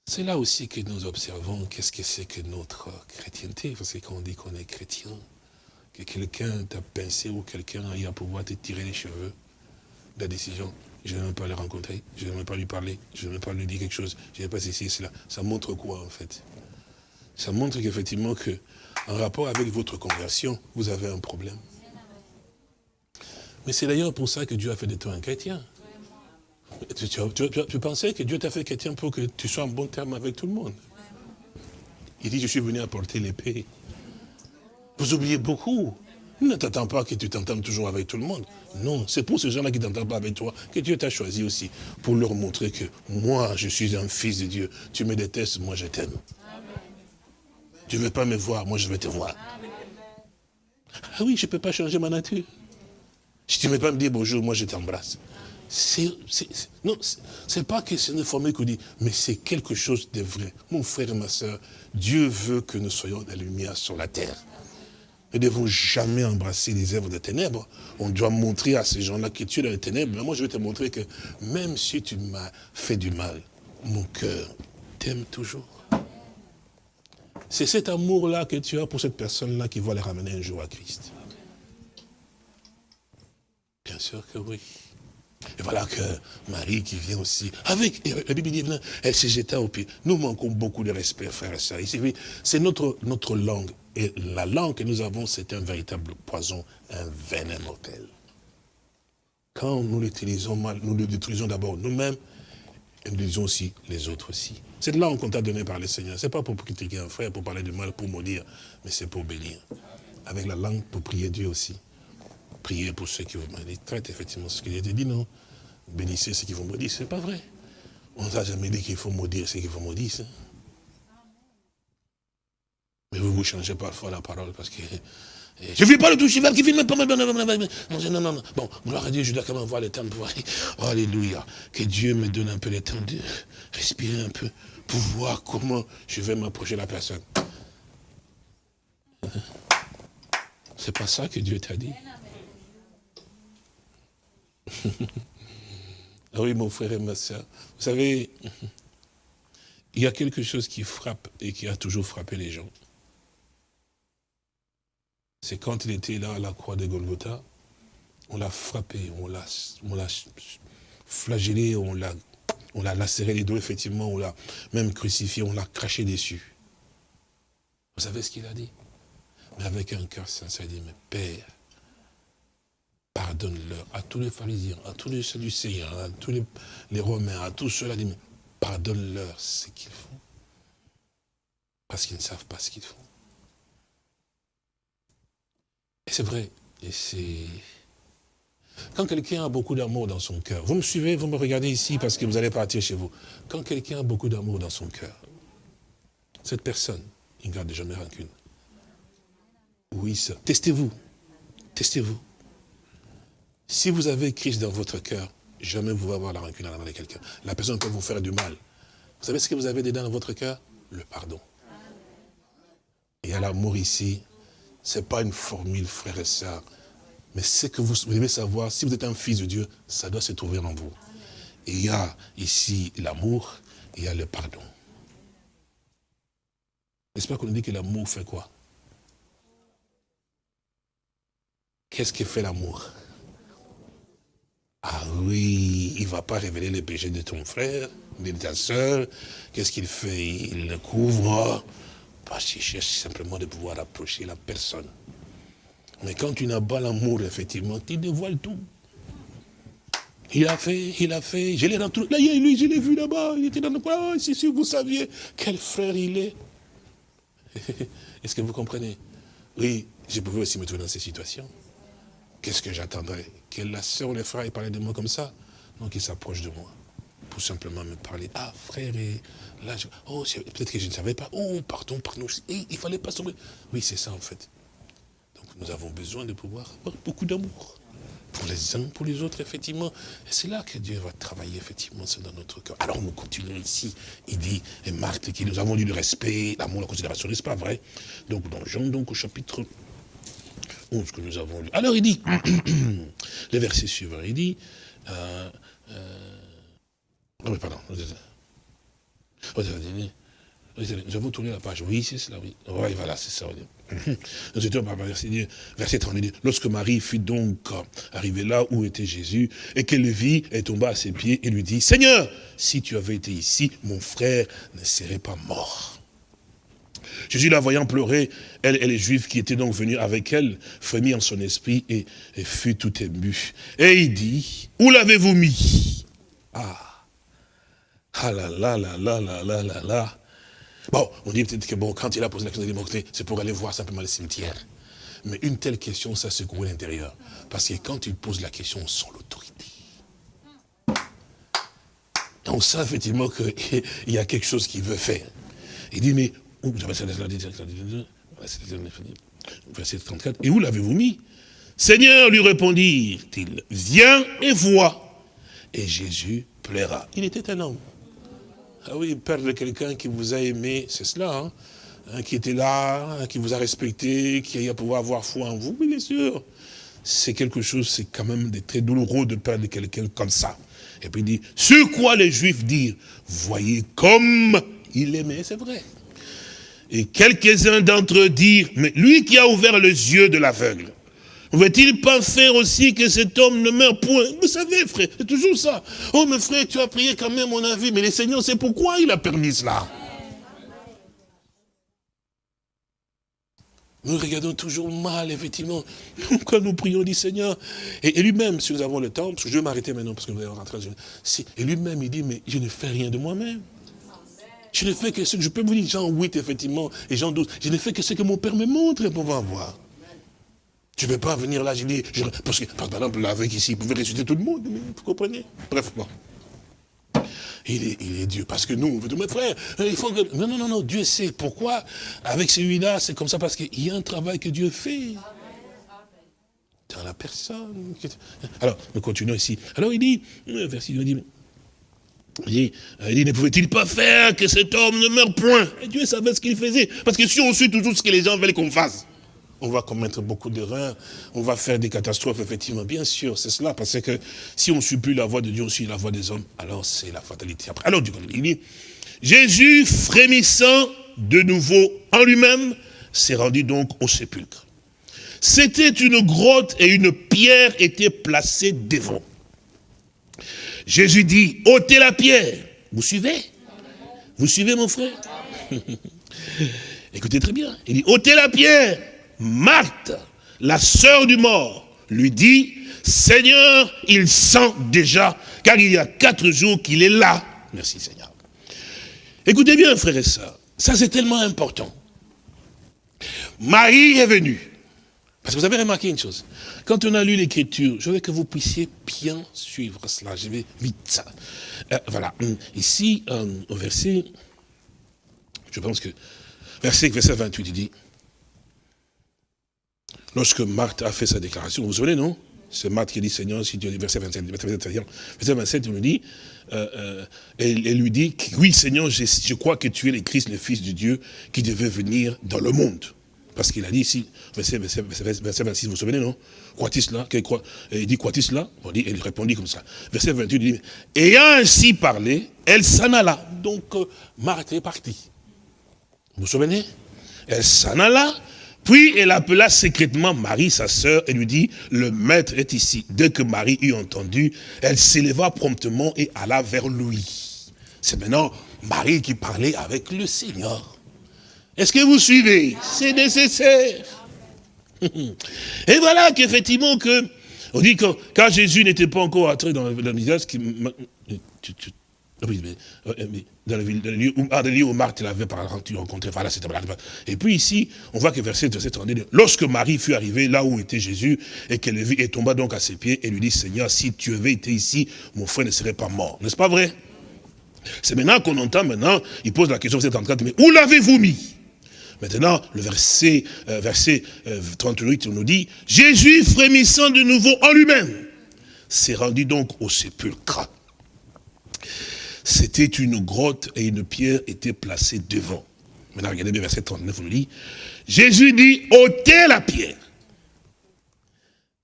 C'est là aussi que nous observons qu'est-ce que c'est que notre chrétienté. Parce que quand on dit qu'on est chrétien, que quelqu'un t'a pincé ou quelqu'un a à pouvoir te tirer les cheveux, la décision, je ne vais même pas le rencontrer, je ne vais même pas lui parler, je ne vais même pas lui dire quelque chose, je ne vais pas ceci cela. Ça montre quoi en fait? Ça montre qu'effectivement que, en rapport avec votre conversion, vous avez un problème. Mais c'est d'ailleurs pour ça que Dieu a fait de toi un chrétien. Tu, pensais que Dieu t'a fait chrétien pour que tu sois en bon terme avec tout le monde. Il dit, je suis venu apporter l'épée. Vous oubliez beaucoup. Ne t'attends pas que tu t'entendes toujours avec tout le monde. Non, c'est pour ces gens-là qui ne t'entendent pas avec toi que Dieu t'a choisi aussi. Pour leur montrer que moi, je suis un fils de Dieu. Tu me détestes, moi je t'aime. Tu ne veux pas me voir, moi je vais te voir. Ah oui, je ne peux pas changer ma nature. Si tu ne veux pas me dire bonjour, moi je t'embrasse. Non, c'est pas que c'est une formule qu'on dit, mais c'est quelque chose de vrai. Mon frère et ma soeur, Dieu veut que nous soyons la lumière sur la terre. Ne devons jamais embrasser les œuvres des ténèbres. On doit montrer à ces gens-là que tu es dans les ténèbres. Mais moi, je vais te montrer que même si tu m'as fait du mal, mon cœur t'aime toujours. C'est cet amour-là que tu as pour cette personne-là qui va les ramener un jour à Christ. Bien sûr que oui. Et voilà que Marie qui vient aussi, avec, la Bible dit, elle s'est jetée au pied. Nous manquons beaucoup de respect, frères et sœurs. C'est notre, notre langue. Et la langue que nous avons, c'est un véritable poison, un venin mortel. Quand nous l'utilisons mal, nous le détruisons d'abord nous-mêmes, et nous disons aussi les autres aussi. Cette langue qu'on t'a donnée par le Seigneur, ce n'est pas pour critiquer un frère, pour parler du mal, pour maudire, mais c'est pour bénir. Avec la langue, pour prier Dieu aussi. Priez pour ceux qui vous maudissent. Traite effectivement ce qu'il a dit, non? Bénissez ceux qui vous maudissent, ce n'est pas vrai. On ne t'a jamais dit qu'il faut maudire ceux qui vous maudissent. Mais vous vous changez parfois la parole parce que <laughs> je ne vis pas le tout cheval qui filme pas. Non, non, non. Bon, gloire à Dieu, je dois quand même voir le temps de voir. Oh, alléluia. Que Dieu me donne un peu le temps de respirer un peu pour voir comment je vais m'approcher de la personne. C'est pas ça que Dieu t'a dit. <laughs> ah oui, mon frère et ma soeur. Vous savez, <laughs> il y a quelque chose qui frappe et qui a toujours frappé les gens c'est quand il était là à la croix de Golgotha, on l'a frappé, on l'a flagellé, on l'a lacéré les doigts, effectivement, on l'a même crucifié, on l'a craché dessus. Vous savez ce qu'il a dit? Mais avec un cœur sincère, il dit, mais Père, pardonne-leur, à tous les pharisiens, à tous les sadducéens, à tous les, romains, à tous ceux-là, dit, mais pardonne-leur ce qu'ils font. Parce qu'ils ne savent pas ce qu'ils font. C'est vrai. Et c'est... Quand quelqu'un a beaucoup d'amour dans son cœur, vous me suivez, vous me regardez ici parce que vous allez partir chez vous. Quand quelqu'un a beaucoup d'amour dans son cœur, cette personne, il ne garde jamais rancune. Oui, ça. Testez-vous. Testez-vous. Si vous avez Christ dans votre cœur, jamais vous allez avoir la rancune à la main de quelqu'un. La personne peut vous faire du mal. Vous savez ce que vous avez dedans dans votre cœur? Le pardon. Et à l'amour ici, ce n'est pas une formule, frère et sœurs. Mais ce que vous devez savoir, si vous êtes un fils de Dieu, ça doit se trouver en vous. Il y a ici l'amour, il y a le pardon. Pas qu'on dit que l'amour fait quoi? Qu'est-ce qui fait l'amour? Ah oui, il ne va pas révéler les péchés de ton frère, de ta soeur. Qu'est-ce qu'il fait? Il le couvre. Parce qu'il cherche simplement de pouvoir approcher la personne. Mais quand tu n'as pas l'amour, effectivement, tu dévoiles tout. Il a fait, il a fait, je l'ai rentré. Là, lui, je l'ai vu là-bas, il était dans le coin. si, si, vous saviez quel frère il est. <laughs> Est-ce que vous comprenez? Oui, je pouvais aussi me trouver dans ces situations. Qu'est-ce que j'attendrais? Que la sœur ou les frères parlent de moi comme ça? Donc, ils s'approchent de moi pour simplement me parler. Ah, frère, et là, oh, peut-être que je ne savais pas. Oh, pardon, pardon. il ne fallait pas sauver. Oui, c'est ça, en fait. Donc, nous avons besoin de pouvoir avoir beaucoup d'amour. Pour les uns, pour les autres, effectivement. Et c'est là que Dieu va travailler, effectivement, c'est dans notre cœur. Alors, nous continuons ici. Il dit, et Marthe, qui nous avons dit le respect, l'amour, la considération, n'est-ce pas vrai? Donc, dans Jean, donc, au chapitre 11 que nous avons lu. Alors, il dit, <clears throat> le verset suivant, il dit, euh, euh, mais pardon. Nous avons tourné la page. Oui, c'est cela, oui. Oui, voilà, c'est ça. Nous étions par verset, verset 32. Lorsque Marie fut donc arrivée là où était Jésus, et qu'elle le vit, elle tomba à ses pieds et lui dit, Seigneur, si tu avais été ici, mon frère ne serait pas mort. Jésus, la voyant pleurer, elle et les Juifs qui étaient donc venus avec elle, frémit en son esprit et, et fut tout ému. Et il dit, où l'avez-vous mis? Ah ah là là là là là là là là. Bon, on dit peut-être que bon, quand il a posé la question de l'immortalité, c'est pour aller voir simplement le cimetière. Mais une telle question, ça secoue l'intérieur. Parce que quand il pose la question, on sent l'autorité. On sent effectivement qu'il <laughs> y a quelque chose qu'il veut faire. Il dit, mais, verset 34, et où l'avez-vous mis? Seigneur, lui répondit-il, viens et vois. Et Jésus plaira. Il était un homme. Ah oui, perdre quelqu'un qui vous a aimé, c'est cela. Hein. qui était là, qui vous a respecté, qui a pouvoir avoir foi en vous, bien sûr. C'est quelque chose, c'est quand même très douloureux de perdre quelqu'un comme ça. Et puis il dit, sur quoi les Juifs dirent, voyez comme il aimait, c'est vrai. Et quelques-uns d'entre eux dirent, mais lui qui a ouvert les yeux de l'aveugle, ne va-t-il pas faire aussi que cet homme ne meure point? Vous savez, frère, c'est toujours ça. Oh, mais frère, tu as prié quand même, mon avis, mais le Seigneur sait pourquoi il a permis cela? Nous regardons toujours mal, effectivement. <laughs> Quand nous prions, on dit Seigneur? Et, lui-même, si nous avons le temps, parce que je vais m'arrêter maintenant, parce que nous allons rentrer dans une... et lui-même, il dit, mais je ne fais rien de moi-même. Je ne fais que ce que, je peux vous dire, Jean 8, effectivement, et Jean 12, je ne fais que ce que mon Père me montre pour voir. Tu ne peux pas venir là, je dis, parce que, par exemple, avec ici, il pouvait ressusciter tout le monde, vous comprenez? Bref, bon. Il est, il est, Dieu. Parce que nous, mes frères, il faut que... Non, non, non, non, Dieu sait pourquoi. Avec celui-là, c'est comme ça, parce qu'il y a un travail que Dieu fait. Dans la personne. Alors, nous continuons ici. Alors, il dit, verset, il dit, il dit, il dit ne pouvait-il pas faire que cet homme ne meure point? Et Dieu savait ce qu'il faisait. Parce que si on suit toujours ce que les gens veulent qu'on fasse, on va commettre beaucoup d'erreurs, on va faire des catastrophes, effectivement, bien sûr, c'est cela, parce que si on ne suit plus la voie de Dieu, on suit la voie des hommes, alors c'est la fatalité. Après, alors, il dit, Jésus, frémissant de nouveau en lui-même, s'est rendu donc au sépulcre. C'était une grotte et une pierre était placée devant. Jésus dit, ôtez la pierre. Vous suivez? Vous suivez, mon frère? <laughs> Écoutez très bien. Il dit, ôtez la pierre. Marthe, la sœur du mort, lui dit, Seigneur, il sent déjà, car il y a quatre jours qu'il est là. Merci Seigneur. Écoutez bien, frères et sœurs, ça c'est tellement important. Marie est venue. Parce que vous avez remarqué une chose. Quand on a lu l'écriture, je veux que vous puissiez bien suivre cela. Je vais vite. Euh, voilà. Ici, euh, au verset, je pense que, verset, verset 28, il dit, Lorsque Marthe a fait sa déclaration, vous vous souvenez, non? C'est Marthe qui dit, Seigneur, si tu es verset 27, verset 27, on nous dit, euh, euh, elle, lui dit, oui Seigneur, je, je, crois que tu es le Christ, le Fils de Dieu, qui devait venir dans le monde. Parce qu'il a dit ici, verset, verset, verset 26, vous vous souvenez, non? Crois-tu cela? Il dit, crois-tu cela? Dit, Elle répondit comme ça. Verset 28, il dit, ayant ainsi parlé, elle s'en alla. Donc, euh, Marthe est partie. Vous vous souvenez? Elle s'en alla, puis elle appela secrètement Marie, sa sœur, et lui dit, le maître est ici. Dès que Marie eut entendu, elle s'éleva promptement et alla vers lui. C'est maintenant Marie qui parlait avec le Seigneur. Est-ce que vous suivez C'est nécessaire. Et voilà qu'effectivement que, on dit que quand Jésus n'était pas encore entré dans le visage, dans le, lieu, où, ah, lieu où Marthe l'avait rencontré, Et puis ici, on voit que verset 7 dit, lorsque Marie fut arrivée là où était Jésus, et qu'elle le vit, et tomba donc à ses pieds, et lui dit, Seigneur, si tu avais été ici, mon frère ne serait pas mort. N'est-ce pas vrai? C'est maintenant qu'on entend, maintenant, il pose la question, verset 34, mais où l'avez-vous mis? Maintenant, le verset, euh, verset 38, euh, on nous dit, Jésus frémissant de nouveau en lui-même, s'est rendu donc au sépulcre. C'était une grotte et une pierre était placée devant. Maintenant, regardez bien verset 39, on nous dit, Jésus dit, ôtez la pierre.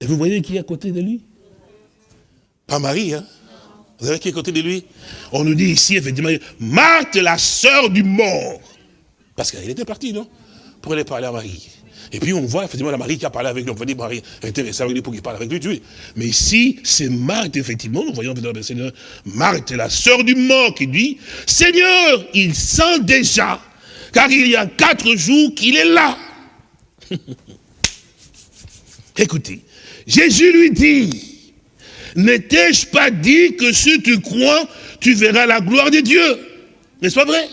Et vous voyez qui est à côté de lui? Pas Marie, hein? Vous savez qui est à côté de lui? On nous dit ici, effectivement, Marthe, la sœur du mort. Parce qu'elle était partie, non? Pour aller parler à Marie. Et puis on voit effectivement la Marie qui a parlé avec lui. On va dire Marie intéressée avec lui pour qu'il parle avec lui. Mais ici, c'est Marthe, effectivement, nous voyons dans le Seigneur, Marthe la sœur du mort qui dit, Seigneur, il sent déjà, car il y a quatre jours qu'il est là. <laughs> Écoutez, Jésus lui dit, n'étais-je pas dit que si tu crois, tu verras la gloire de Dieu? N'est-ce pas vrai?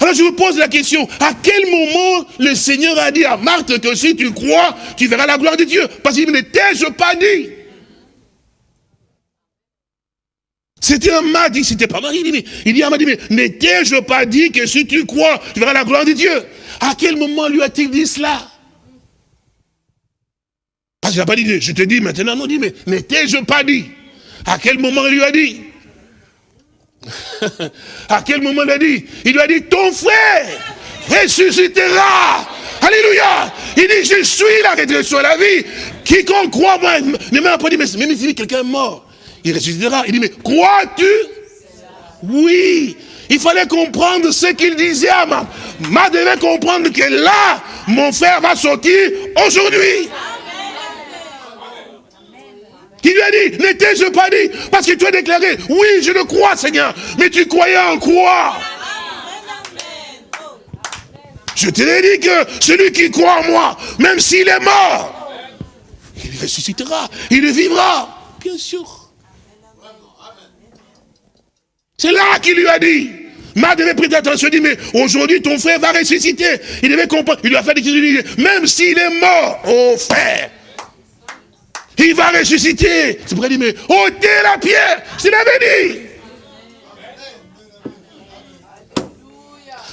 Alors je vous pose la question, à quel moment le Seigneur a dit à Marthe que si tu crois, tu verras la gloire de Dieu? Parce qu'il ne t'ai-je pas dit? C'était un Marthe, c'était pas Marie. Il dit à Marie, mais n'étais-je pas dit que si tu crois, tu verras la gloire de Dieu? À quel moment lui a-t-il dit cela? Parce qu'il n'a pas dit, je te dis maintenant, non, dit, mais n'étais-je pas dit? À quel moment il lui a dit? <laughs> à quel moment il a dit Il lui a dit, ton frère, ressuscitera. Alléluia. Il dit, je suis la résurrection et la vie. Quiconque croit, moi, ne m'a pas dit, mais même si quelqu'un est mort, il ressuscitera. Il dit, mais crois-tu? Oui. Il fallait comprendre ce qu'il disait à ma. Ma devait comprendre que là, mon frère va sortir aujourd'hui. Qui lui a dit, n'étais-je pas dit Parce que tu as déclaré, oui, je le crois, Seigneur. Mais tu croyais en quoi? Je te l'ai dit que celui qui croit en moi, même s'il est mort, il ressuscitera, il vivra. Bien sûr. C'est là qu'il lui a dit. Ma devait prêter attention, il dit, mais aujourd'hui ton frère va ressusciter. Il devait comprendre, il lui a fait des même s'il est mort, oh frère, il va ressusciter. C'est pourquoi il mais ôtez la pierre, je l'avais dit.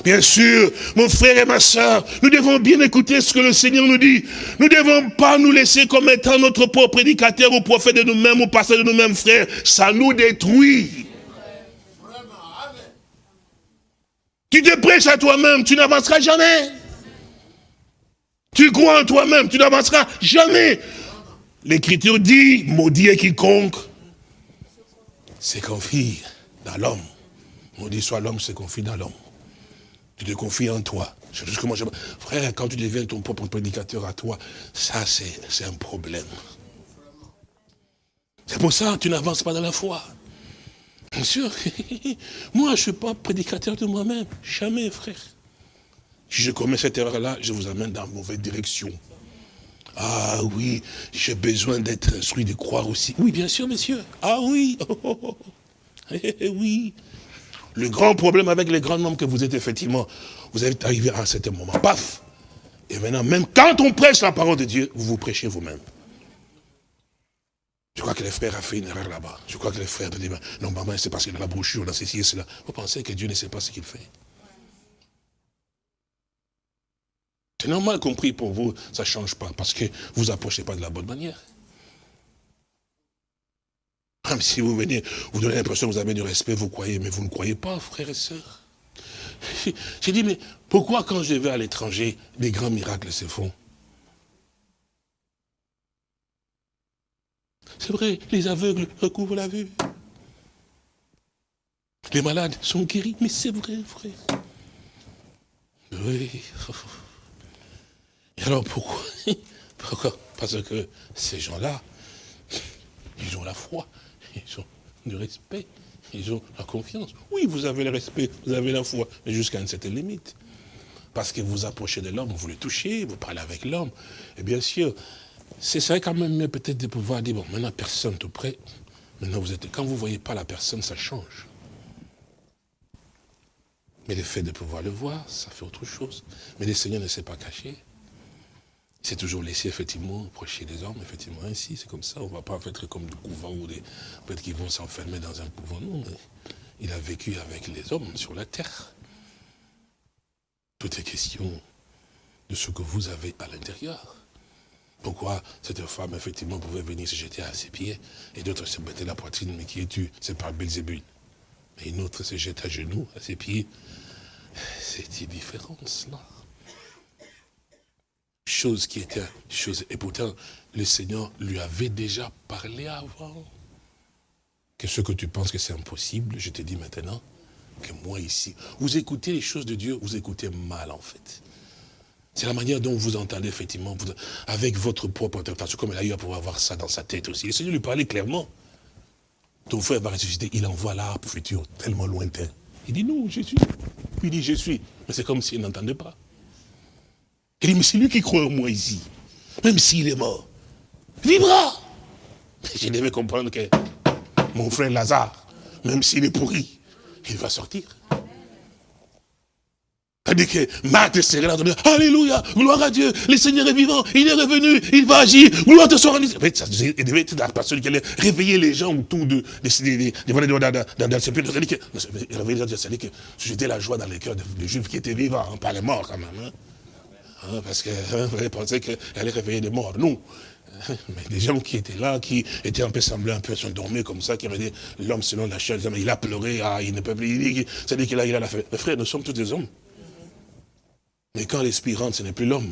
Bien sûr, mon frère et ma soeur, nous devons bien écouter ce que le Seigneur nous dit. Nous ne devons pas nous laisser comme étant notre propre prédicateur ou prophète de nous-mêmes ou pasteur de nous-mêmes, frères. Ça nous détruit. Tu te prêches à toi-même, tu n'avanceras jamais. Tu crois en toi-même, tu n'avanceras jamais. L'écriture dit, maudit est quiconque c'est confie dans l'homme. Maudit soit l'homme, c'est confie dans l'homme. Tu te confies en toi. Moi je... Frère, quand tu deviens ton propre prédicateur à toi, ça c'est un problème. C'est pour ça que tu n'avances pas dans la foi. Bien sûr, <laughs> moi je ne suis pas prédicateur de moi-même. Jamais, frère. Si je commets cette erreur-là, je vous amène dans la mauvaise direction. Ah oui, j'ai besoin d'être instruit, de croire aussi. Oui, bien sûr, monsieur. Ah oui, <laughs> oui. Le grand problème avec les grands noms que vous êtes, effectivement, vous êtes arrivé à un certain moment, paf. Et maintenant, même quand on prêche la parole de Dieu, vous vous prêchez vous-même. Je crois que les frères ont fait une erreur là-bas. Je crois que les frères disent, non, maman, c'est parce qu'il a la brochure, dans ceci et cela. Vous pensez que Dieu ne sait pas ce qu'il fait? C'est normal compris pour vous, ça ne change pas, parce que vous n'approchez pas de la bonne manière. Même si vous venez, vous donnez l'impression que vous avez du respect, vous croyez, mais vous ne croyez pas, frères et sœurs. <laughs> J'ai dit, mais pourquoi quand je vais à l'étranger, des grands miracles se font? C'est vrai, les aveugles recouvrent la vue. Les malades sont guéris, mais c'est vrai, frère. Oui. <laughs> Et alors <laughs> pourquoi Parce que ces gens-là, ils ont la foi, ils ont du respect, ils ont la confiance. Oui, vous avez le respect, vous avez la foi, mais jusqu'à une certaine limite. Parce que vous approchez de l'homme, vous le touchez, vous parlez avec l'homme. Et bien sûr, c'est ça quand même mieux peut-être de pouvoir dire, bon, maintenant personne tout près, maintenant vous êtes... Quand vous ne voyez pas la personne, ça change. Mais le fait de pouvoir le voir, ça fait autre chose. Mais le Seigneur ne s'est pas caché. C'est toujours laissé effectivement approcher des hommes, effectivement ainsi, c'est comme ça. On ne va pas être comme des couvents ou des peut-être qu'ils vont s'enfermer dans un couvent. Non, il a vécu avec les hommes sur la terre. Tout est question de ce que vous avez à l'intérieur. Pourquoi cette femme, effectivement, pouvait venir se jeter à ses pieds et d'autres se mettaient la poitrine, mais qui es-tu? C'est par Belzébul. Et une autre se jette à genoux, à ses pieds. C'est une différence, là chose qui était chose. Et pourtant, le Seigneur lui avait déjà parlé avant. Que ce que tu penses que c'est impossible, je te dis maintenant que moi ici, vous écoutez les choses de Dieu, vous écoutez mal en fait. C'est la manière dont vous entendez effectivement, avec votre propre interprétation, comme il a eu à pouvoir avoir ça dans sa tête aussi. Le Seigneur lui parlait clairement. Ton frère va ressusciter, il envoie l'arbre futur, tellement lointain. Il dit non, je suis. Puis il dit je suis. Mais c'est comme s'il n'entendait pas. Il dit, mais c'est lui qui croit en moi ici. Même s'il est mort. Vivra. Je devais comprendre que mon frère Lazare, même s'il est pourri, il va sortir. Tandis que Marthe serait là, Alléluia, gloire à Dieu, le Seigneur est vivant, il est revenu, il va agir, gloire te soit rendue. Il devait être la personne qui allait réveiller les gens autour de, de. C'est-à-dire que c'était la joie dans les cœurs des Juifs qui étaient vivants, hein, pas les morts quand même. Hein. Parce qu'elle hein, pensait qu'elle allait réveiller des morts. Non. <laughs> Mais des gens qui étaient là, qui étaient un peu semblés un peu s'endormir comme ça, qui avaient dit l'homme selon la chair, il a pleuré, ah, il ne peut plus. C'est-à-dire qu'il a, il a la fait. Mais frère, nous sommes tous des hommes. Mais quand l'esprit rentre, ce n'est plus l'homme.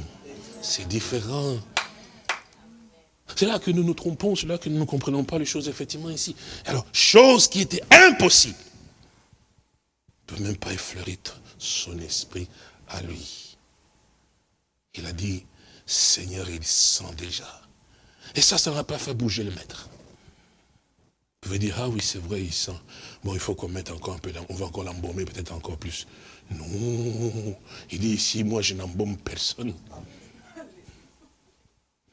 C'est différent. C'est là que nous nous trompons, c'est là que nous ne comprenons pas les choses effectivement ici. Alors, chose qui était impossible, ne peut même pas effleurer son esprit à lui. Il a dit, Seigneur, il sent déjà. Et ça, ça ne va pas fait bouger le maître. Vous pouvez dire, ah oui, c'est vrai, il sent. Bon, il faut qu'on mette encore un peu, on va encore l'embaumer peut-être encore plus. Non, il dit ici, moi je n'embaume personne.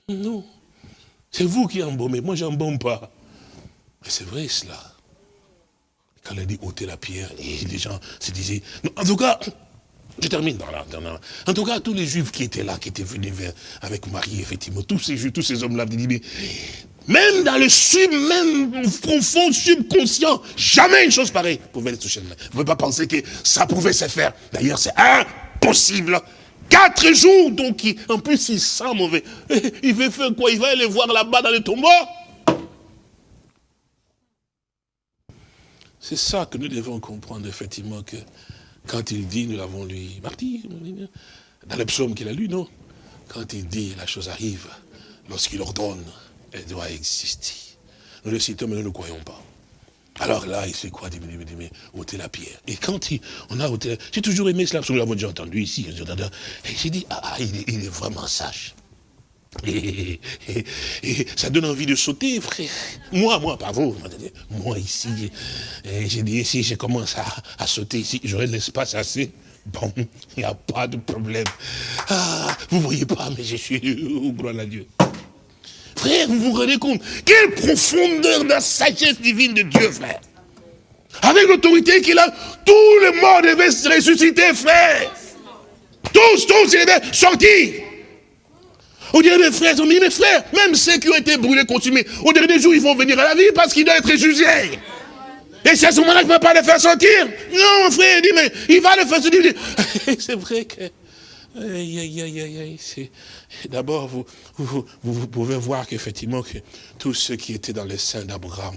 Non, c'est vous qui embaumez, moi j'embaume pas. Mais c'est vrai cela. Quand il a dit ôter la pierre, les gens se disaient, en tout cas, je termine dans la, En tout cas, tous les juifs qui étaient là, qui étaient venus vers, avec Marie, effectivement, tous ces juifs, tous ces hommes-là, même dans le sub, même profond, subconscient, jamais une chose pareille pouvait être toucher. Vous ne pouvez pas penser que ça pouvait se faire. D'ailleurs, c'est impossible. Quatre jours, donc, en plus, il sent mauvais. <laughs> Il veut faire quoi? Il va aller voir là-bas dans le tombeau? C'est ça que nous devons comprendre, effectivement, que quand il dit, nous l'avons lu, Marty, dans le psaume qu'il a lu, non? Quand il dit, la chose arrive, lorsqu'il ordonne, elle doit exister. Nous le citons, mais nous ne croyons pas. Alors là, il fait quoi? Il dit, ôter la pierre. Et quand il, on a ôté J'ai toujours aimé cela, parce que nous l'avons déjà entendu ici. Et j'ai dit, ah, ah il, est, vraiment sage. Et, ça donne envie de sauter, frère. Moi, moi, pas vous. Moi, ici, j'ai dit, si je commence à, sauter ici, j'aurai l'espace assez. Bon, il n'y a pas de problème. Ah, vous voyez pas, mais je suis, oh, gloire à Dieu. Frère, vous vous rendez compte? Quelle profondeur de la sagesse divine de Dieu, frère. Avec l'autorité qu'il a, tous les morts devaient se ressusciter, frère. Tous, tous, ils devaient sortir. On dirait mes frères, mes frères, même ceux qui ont été brûlés, consumés, au dernier jour, ils vont venir à la vie parce qu'ils doivent être jugés. Et c'est à ce moment-là qu'il ne va pas les faire sortir. Non, mon frère, il dit, mais il va les faire sortir. <laughs> C'est vrai que D'abord, vous, vous, pouvez voir qu'effectivement, que tous ceux qui étaient dans les seins d'Abraham,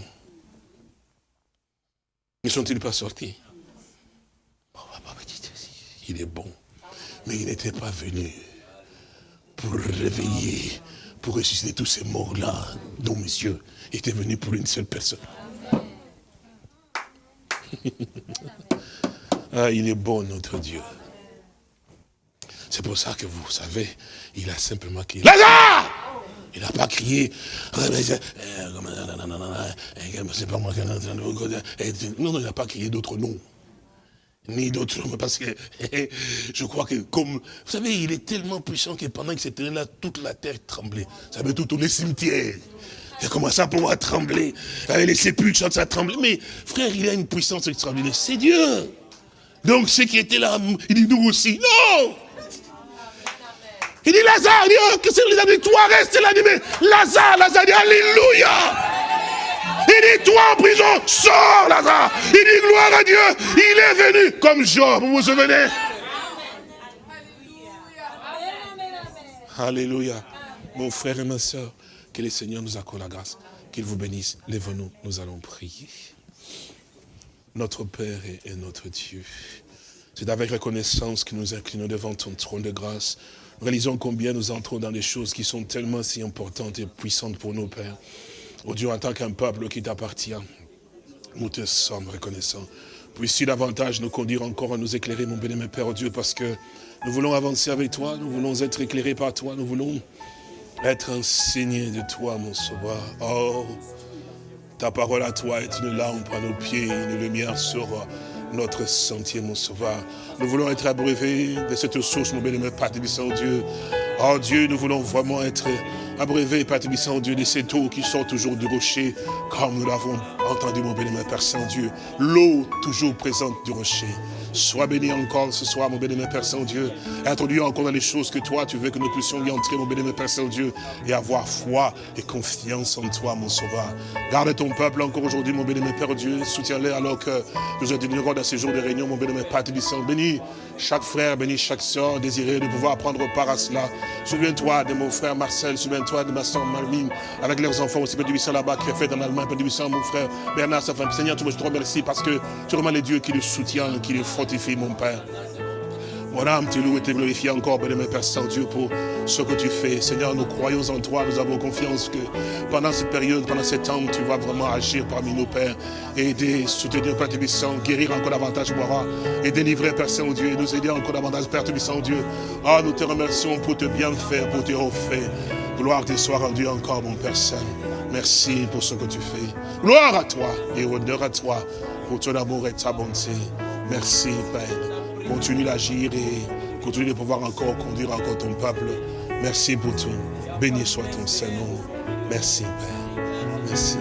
ne sont-ils pas sortis? Il est bon. Mais il n'était pas venu pour réveiller, pour ressusciter tous ces morts-là, dont monsieur était venu pour une seule personne. <laughs> ah, il est bon, notre Dieu. C'est pour ça que vous savez, il a simplement crié, Lazare Il n'a pas crié, non, non, il n'a pas crié d'autres noms. Ni d'autres <laughs> parce que <laughs> je crois que comme, vous savez, il est tellement puissant que pendant que c'était là, toute la terre tremblait. Ça veut tout tourner cimetière. Il a commencé à pouvoir trembler. Avec les sépulcres, ça tremblait. Mais frère, il a une puissance extraordinaire. C'est Dieu. Donc ceux qui étaient là, il dit nous aussi. Non il dit Lazare, il dit, que c'est les dit, toi reste là, mais Lazare, Lazare Alléluia. Il dit, toi en prison, sors Lazare. Il dit, gloire à Dieu, il est venu comme Job, vous vous souvenez? Alléluia. Mon frère et ma soeur, que le Seigneur nous accorde la grâce, qu'il vous bénisse. Lève-nous, nous allons prier. Notre Père et notre Dieu, c'est avec reconnaissance que nous inclinons devant ton trône de grâce réalisons combien nous entrons dans des choses qui sont tellement si importantes et puissantes pour nos pères. Oh Dieu, en tant qu'un peuple qui t'appartient, nous te sommes reconnaissants. Puisses-tu davantage nous conduire encore à nous éclairer, mon béni, mon Père, oh Dieu, parce que nous voulons avancer avec toi, nous voulons être éclairés par toi, nous voulons être enseignés de toi, mon sauveur. Oh, ta parole à toi est une lampe à nos pieds, une lumière sur notre sentier, mon sauveur. Nous voulons être abreuvés de cette source, mon bénémoine, Père Dieu. Oh Dieu, nous voulons vraiment être abreuvés, Père Dieu, de cette eau qui sort toujours du rocher, comme nous l'avons entendu, mon bénémoine, Père Saint-Dieu. L'eau toujours présente du rocher. Sois béni encore ce soir, mon béni, Père Saint-Dieu. Introduis encore dans les choses que toi, tu veux que nous puissions y entrer, mon béni, Père Saint-Dieu, et avoir foi et confiance en toi, mon sauveur. Garde ton peuple encore aujourd'hui, mon béni, Père Dieu. Soutiens-les alors que nous admirons dans ces jours de réunion, mon béni, Père Saint. Bénis chaque frère, bénis chaque soeur, désiré de pouvoir prendre part à cela. Souviens-toi de mon frère Marcel, souviens-toi de ma soeur Marlene, avec leurs enfants aussi, Père là-bas, qui est fait en Allemagne, Père mon frère Bernard, sa femme. Seigneur, je te remercie parce que tu remets les dieux qui le soutiennent, qui le mon Père. Mon âme te loue et te glorifie encore, bien Père Saint-Dieu, pour ce que tu fais. Seigneur, nous croyons en toi, nous avons confiance que pendant cette période, pendant ce temps, tu vas vraiment agir parmi nos pères, aider, soutenir Père Tébissant, guérir encore davantage Boira, et délivrer Père Saint-Dieu, et nous aider encore davantage Père Tébissant Dieu. Ah, nous te remercions pour te bien faire, pour te refaire. Gloire te soit rendue encore, mon Père Saint. Merci pour ce que tu fais. Gloire à toi et honneur à toi pour ton amour et ta bonté. Merci, Père. Continue d'agir et continue de pouvoir encore conduire encore ton peuple. Merci pour tout. Béni soit ton Seigneur. Merci, Père. Merci.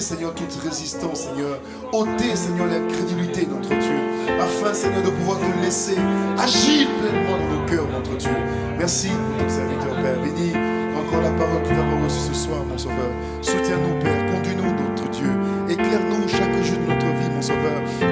Seigneur, toute résistance, Seigneur. ôter, Seigneur, l'incrédulité, notre Dieu. Afin, Seigneur, de pouvoir te laisser agir pleinement dans nos cœurs, notre Dieu. Merci pour ton serviteur, Père. Bénis encore la parole que nous avons reçue ce soir, mon Sauveur. Soutiens-nous, Père.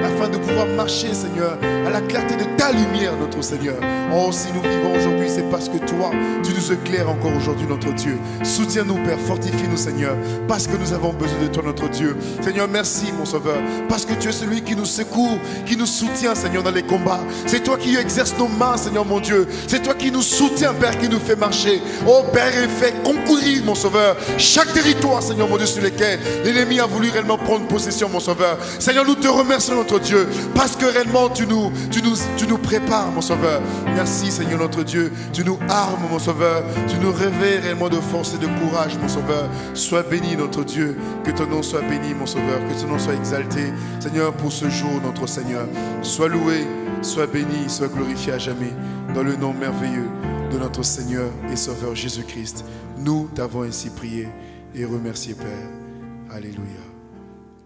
Afin de pouvoir marcher, Seigneur, à la clarté de ta lumière, notre Seigneur. Oh, si nous vivons aujourd'hui, c'est parce que toi, tu nous éclaires encore aujourd'hui, notre Dieu. Soutiens-nous, Père, fortifie-nous, Seigneur, parce que nous avons besoin de toi, notre Dieu. Seigneur, merci, mon Sauveur, parce que tu es celui qui nous secoue, qui nous soutient, Seigneur, dans les combats. C'est toi qui exerces nos mains, Seigneur, mon Dieu. C'est toi qui nous soutiens, Père, qui nous fait marcher. Oh, Père, et fait concourir, mon Sauveur, chaque territoire, Seigneur, mon Dieu, sur lesquels l'ennemi a voulu réellement prendre possession, mon Sauveur. Seigneur, nous te remercions, notre Dieu, parce que réellement, tu nous, tu nous, tu nous prépares, mon Sauveur. Merci. Seigneur notre Dieu. Tu nous armes, mon Sauveur. Tu nous réveilles réellement de force et de courage, mon Sauveur. Sois béni, notre Dieu. Que ton nom soit béni, mon Sauveur. Que ton nom soit exalté, Seigneur, pour ce jour, notre Seigneur. Sois loué, sois béni, sois glorifié à jamais. Dans le nom merveilleux de notre Seigneur et Sauveur Jésus-Christ. Nous t'avons ainsi prié et remercié, Père. Alléluia.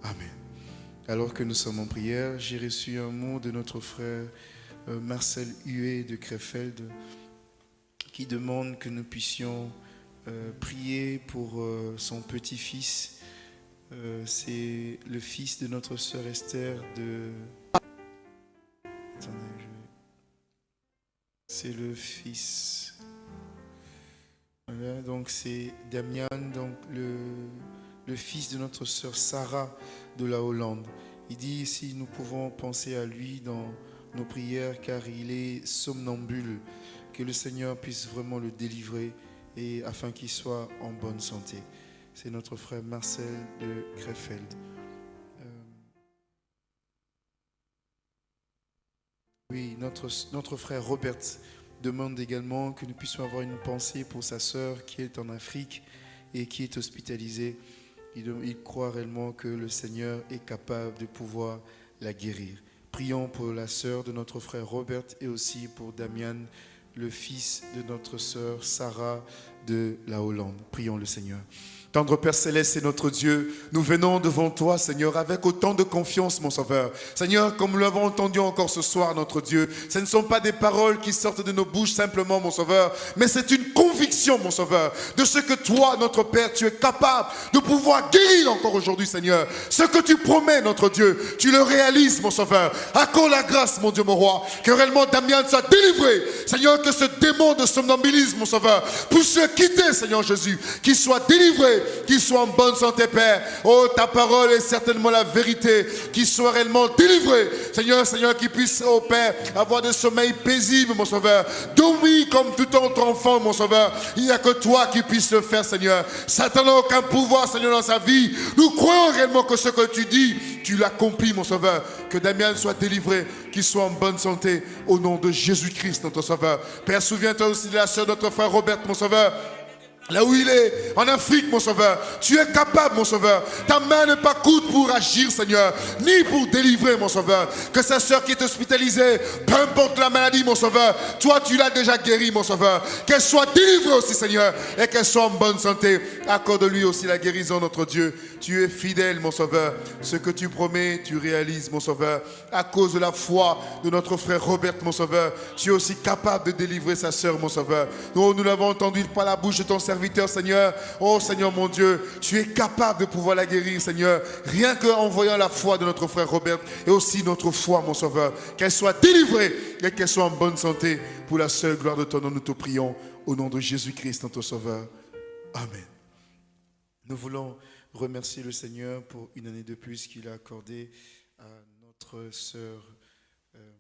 Amen. Alors que nous sommes en prière, j'ai reçu un mot de notre frère euh, Marcel Huet de Krefeld qui demande que nous puissions euh, prier pour euh, son petit-fils. C'est le fils de notre sœur Esther de... C'est le fils... Voilà, donc c'est Damian, donc le, le fils de notre sœur Sarah de la Hollande. Il dit si nous pouvons penser à lui dans nos prières car il est somnambule. Que le Seigneur puisse vraiment le délivrer et afin qu'il soit en bonne santé. C'est notre frère Marcel de Krefeld. Euh, oui, notre, notre frère Robert demande également que nous puissions avoir une pensée pour sa sœur qui est en Afrique et qui est hospitalisée. Il, croit réellement que le Seigneur est capable de pouvoir la guérir. Prions pour la sœur de notre frère Robert et aussi pour Damian, le fils de notre sœur Sarah de la Hollande. Prions le Seigneur. Tendre Père Céleste et notre Dieu, nous venons devant toi, Seigneur, avec autant de confiance, mon Sauveur. Seigneur, comme nous l'avons entendu encore ce soir, notre Dieu, ce ne sont pas des paroles qui sortent de nos bouches simplement, mon Sauveur, mais c'est une conviction, mon Sauveur, de ce que toi, notre Père, tu es capable de pouvoir guérir encore aujourd'hui, Seigneur. Ce que tu promets, notre Dieu, tu le réalises, mon Sauveur. Accorde la grâce, mon Dieu, mon roi, que réellement Damien soit délivré. Seigneur, que ce démon de somnambulisme, mon Sauveur, puisse se quitter, Seigneur Jésus, qu'il soit délivré qu'il soit en bonne santé, Père. Oh, ta parole est certainement la vérité, qu'il soit réellement délivré. Seigneur, Seigneur, qu'il puisse, oh Père, avoir de sommeil paisible, mon Sauveur. Dormir comme tout autre enfant, mon Sauveur. Il n'y a que toi qui puisses le faire, Seigneur. Satan n'a aucun pouvoir, Seigneur, dans sa vie. Nous croyons réellement que ce que tu dis, tu l'accomplis, mon Sauveur. Que Damien soit délivré, qu'il soit en bonne santé, au nom de Jésus-Christ, notre Sauveur. Père, souviens-toi aussi de la soeur de notre frère Robert, mon Sauveur. Là où il est, en Afrique, mon sauveur, tu es capable, mon sauveur. Ta main n'est pas courte pour agir, Seigneur, ni pour délivrer, mon sauveur. Que sa soeur qui est hospitalisée, peu importe la maladie, mon sauveur, toi, tu l'as déjà guérie, mon sauveur. Qu'elle soit délivrée aussi, Seigneur, et qu'elle soit en bonne santé. Accorde-lui aussi la guérison, notre Dieu. Tu es fidèle, mon sauveur. Ce que tu promets, tu réalises, mon sauveur. À cause de la foi de notre frère Robert, mon sauveur, tu es aussi capable de délivrer sa soeur, mon sauveur. Nous, nous l'avons entendu par la bouche de ton serviteur Seigneur. Oh, Seigneur mon Dieu, tu es capable de pouvoir la guérir, Seigneur. Rien qu'en voyant la foi de notre frère Robert et aussi notre foi, mon Sauveur. Qu'elle soit délivrée et qu'elle soit en bonne santé. Pour la seule gloire de ton nom, nous te prions. Au nom de Jésus-Christ, notre Sauveur. Amen. Nous voulons remercier le Seigneur pour une année de plus qu'il a accordé à notre sœur euh,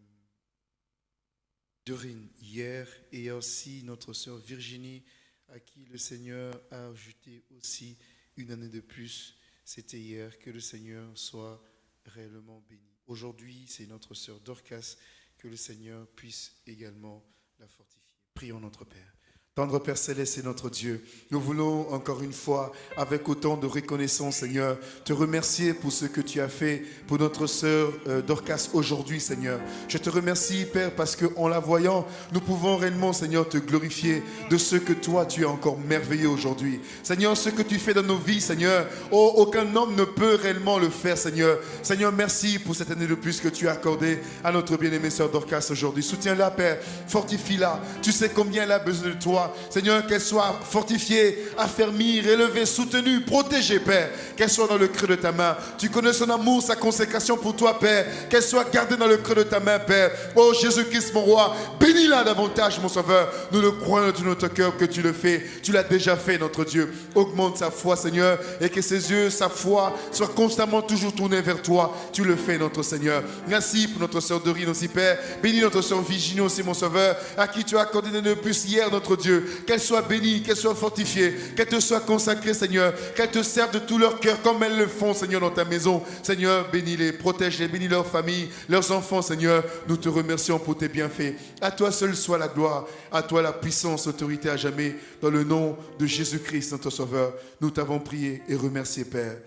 Dorine hier et aussi notre sœur Virginie à qui le Seigneur a ajouté aussi une année de plus. C'était hier. Que le Seigneur soit réellement béni. Aujourd'hui, c'est notre sœur Dorcas. Que le Seigneur puisse également la fortifier. Prions notre Père. Tendre Père Céleste et notre Dieu, nous voulons encore une fois, avec autant de reconnaissance, Seigneur, te remercier pour ce que tu as fait pour notre sœur euh, Dorcas aujourd'hui, Seigneur. Je te remercie, Père, parce qu'en la voyant, nous pouvons réellement, Seigneur, te glorifier de ce que toi, tu es encore merveilleux aujourd'hui. Seigneur, ce que tu fais dans nos vies, Seigneur, oh, aucun homme ne peut réellement le faire, Seigneur. Seigneur, merci pour cette année de plus que tu as accordée à notre bien-aimée sœur Dorcas aujourd'hui. Soutiens-la, Père, fortifie-la. Tu sais combien elle a besoin de toi. Seigneur, qu'elle soit fortifiée, affermie, relevée, soutenue, protégée, Père. Qu'elle soit dans le creux de ta main. Tu connais son amour, sa consécration pour toi, Père. Qu'elle soit gardée dans le creux de ta main, Père. Oh Jésus-Christ, mon roi, bénis-la davantage, mon sauveur. Nous le croyons de notre cœur que tu le fais. Tu l'as déjà fait, notre Dieu. Augmente sa foi, Seigneur, et que ses yeux, sa foi, soient constamment toujours tournés vers toi. Tu le fais, notre Seigneur. Merci pour notre soeur Dorine aussi, Père. Bénis notre soeur Virginie aussi, mon sauveur, à qui tu as accordé de plus hier, notre Dieu qu'elle soit bénie, qu'elle soit fortifiée, qu'elle te soit consacrée, Seigneur, qu'elle te serve de tout leur cœur comme elles le font, Seigneur, dans ta maison. Seigneur, bénis-les, protège-les, bénis leur famille, leurs enfants, Seigneur. Nous te remercions pour tes bienfaits. À toi seul soit la gloire, à toi la puissance, l'autorité à jamais. Dans le nom de Jésus-Christ, notre Sauveur, nous t'avons prié et remercié, Père.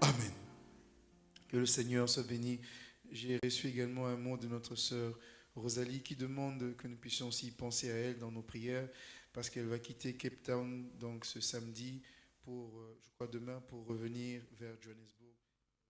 Amen. Que le Seigneur soit béni. J'ai reçu également un mot de notre sœur Rosalie qui demande que nous puissions aussi penser à elle dans nos prières parce qu'elle va quitter Cape Town donc ce samedi pour, euh, je crois demain, pour revenir vers Johannesburg.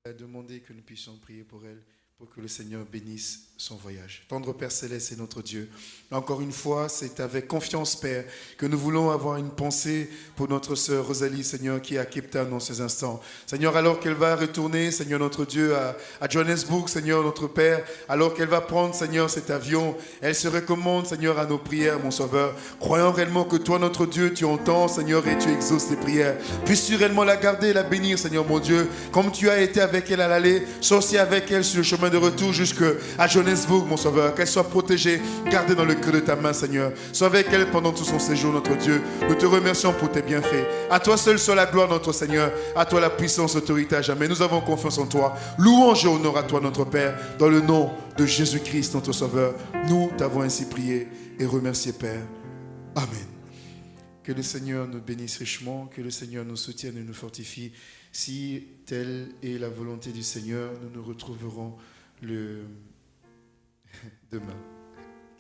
Elle a demandé que nous puissions prier pour elle que le Seigneur bénisse son voyage. Tendre Père Céleste est notre Dieu. Encore une fois, c'est avec confiance, Père, que nous voulons avoir une pensée pour notre sœur Rosalie, Seigneur, qui est à Cape Town dans ces instants. Seigneur, alors qu'elle va retourner, Seigneur notre Dieu, à, Johannesburg, Seigneur notre Père, alors qu'elle va prendre, Seigneur, cet avion, elle se recommande, Seigneur, à nos prières, mon Sauveur, croyant réellement que toi, notre Dieu, tu entends, Seigneur, et tu exauces les prières. Puisses-tu réellement la garder et la bénir, Seigneur, mon Dieu, comme tu as été avec elle à l'aller, aussi avec elle sur le chemin de retour jusqu'à Johannesburg, mon Sauveur. Qu'elle soit protégée, gardée dans le creux de ta main, Seigneur. Sois avec elle pendant tout son séjour, notre Dieu. Nous te remercions pour tes bienfaits. À toi seul soit la gloire, notre Seigneur. À toi la puissance, l'autorité à jamais. Nous avons confiance en toi. Louange et honneur à toi, notre Père. Dans le nom de Jésus-Christ, notre Sauveur. Nous t'avons ainsi prié et remercié, Père. Amen. Que le Seigneur nous bénisse richement, que le Seigneur nous soutienne et nous fortifie. Si telle est la volonté du Seigneur, nous nous retrouverons le <laughs> demain.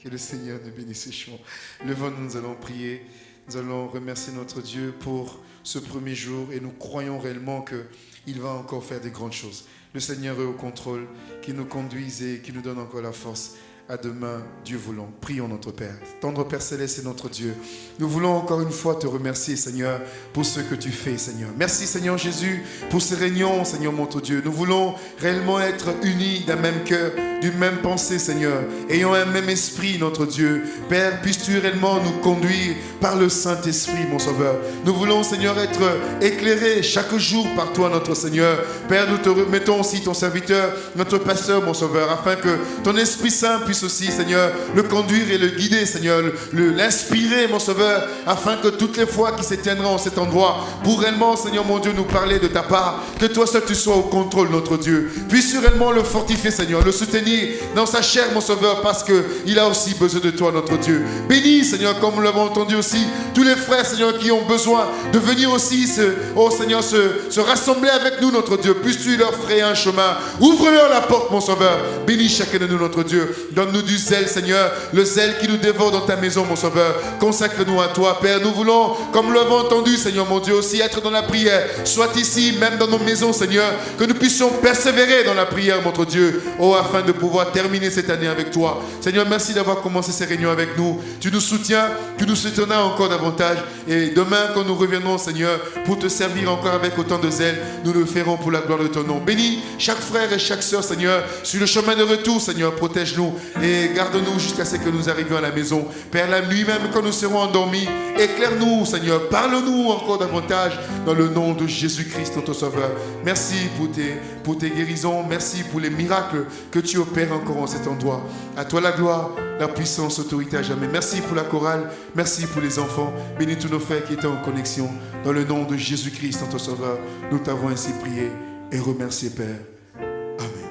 Que le Seigneur nous bénisse richement. Levons, nous allons prier. Nous allons remercier notre Dieu pour ce premier jour et nous croyons réellement qu'il va encore faire des grandes choses. Le Seigneur est au contrôle, qui nous conduise et qui nous donne encore la force à demain, Dieu voulant. Prions notre Père. Tendre Père Céleste et notre Dieu. Nous voulons encore une fois te remercier, Seigneur, pour ce que tu fais, Seigneur. Merci, Seigneur Jésus, pour ces réunions, Seigneur, mon Dieu. Nous voulons réellement être unis d'un même cœur, d'une même pensée, Seigneur, ayant un même esprit, notre Dieu. Père, puisses-tu réellement nous conduire par le Saint-Esprit, mon Sauveur? Nous voulons, Seigneur, être éclairés chaque jour par toi, notre Seigneur. Père, nous te remettons aussi ton serviteur, notre pasteur, mon Sauveur, afin que ton Esprit Saint puisse aussi, Seigneur, le conduire et le guider, Seigneur, l'inspirer, mon Sauveur, afin que toutes les fois qui s'étiendra en cet endroit, pour réellement, Seigneur mon Dieu, nous parler de ta part, que toi seul tu sois au contrôle, notre Dieu. Puisse réellement le fortifier, Seigneur, le soutenir dans sa chair, mon Sauveur, parce qu'il a aussi besoin de toi, notre Dieu. Bénis, Seigneur, comme nous l'avons entendu aussi, tous les frères, Seigneur, qui ont besoin de venir aussi, se, oh Seigneur, se, se rassembler avec nous, notre Dieu. Puisses-tu leur frayer un chemin? Ouvre-leur la porte, mon Sauveur. Bénis chacun de nous, notre Dieu. Donne nous du zèle, Seigneur, le zèle qui nous dévore dans ta maison, mon Sauveur. Consacre-nous à toi, Père. Nous voulons, comme nous l'avons entendu, Seigneur, mon Dieu, aussi être dans la prière. Soit ici, même dans nos maisons, Seigneur, que nous puissions persévérer dans la prière, notre Dieu, oh, afin de pouvoir terminer cette année avec toi. Seigneur, merci d'avoir commencé ces réunions avec nous. Tu nous soutiens, tu nous soutiendras encore davantage. Et demain, quand nous reviendrons, Seigneur, pour te servir encore avec autant de zèle, nous le ferons pour la gloire de ton nom. Bénis chaque frère et chaque soeur, Seigneur, sur le chemin de retour, Seigneur, protège-nous et garde-nous jusqu'à ce que nous arrivions à la maison. Père, la nuit même, quand nous serons endormis, éclaire-nous, Seigneur. Parle-nous encore davantage dans le nom de Jésus-Christ, notre Sauveur. Merci pour tes, pour tes guérisons. Merci pour les miracles que tu opères encore en cet endroit. À toi la gloire, la puissance, l'autorité à jamais. Merci pour la chorale. Merci pour les enfants. Bénis tous nos frères qui étaient en connexion. Dans le nom de Jésus-Christ, notre Sauveur, nous t'avons ainsi prié et remercié, Père. Amen.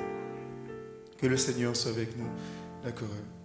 Que le Seigneur soit avec nous la chorale.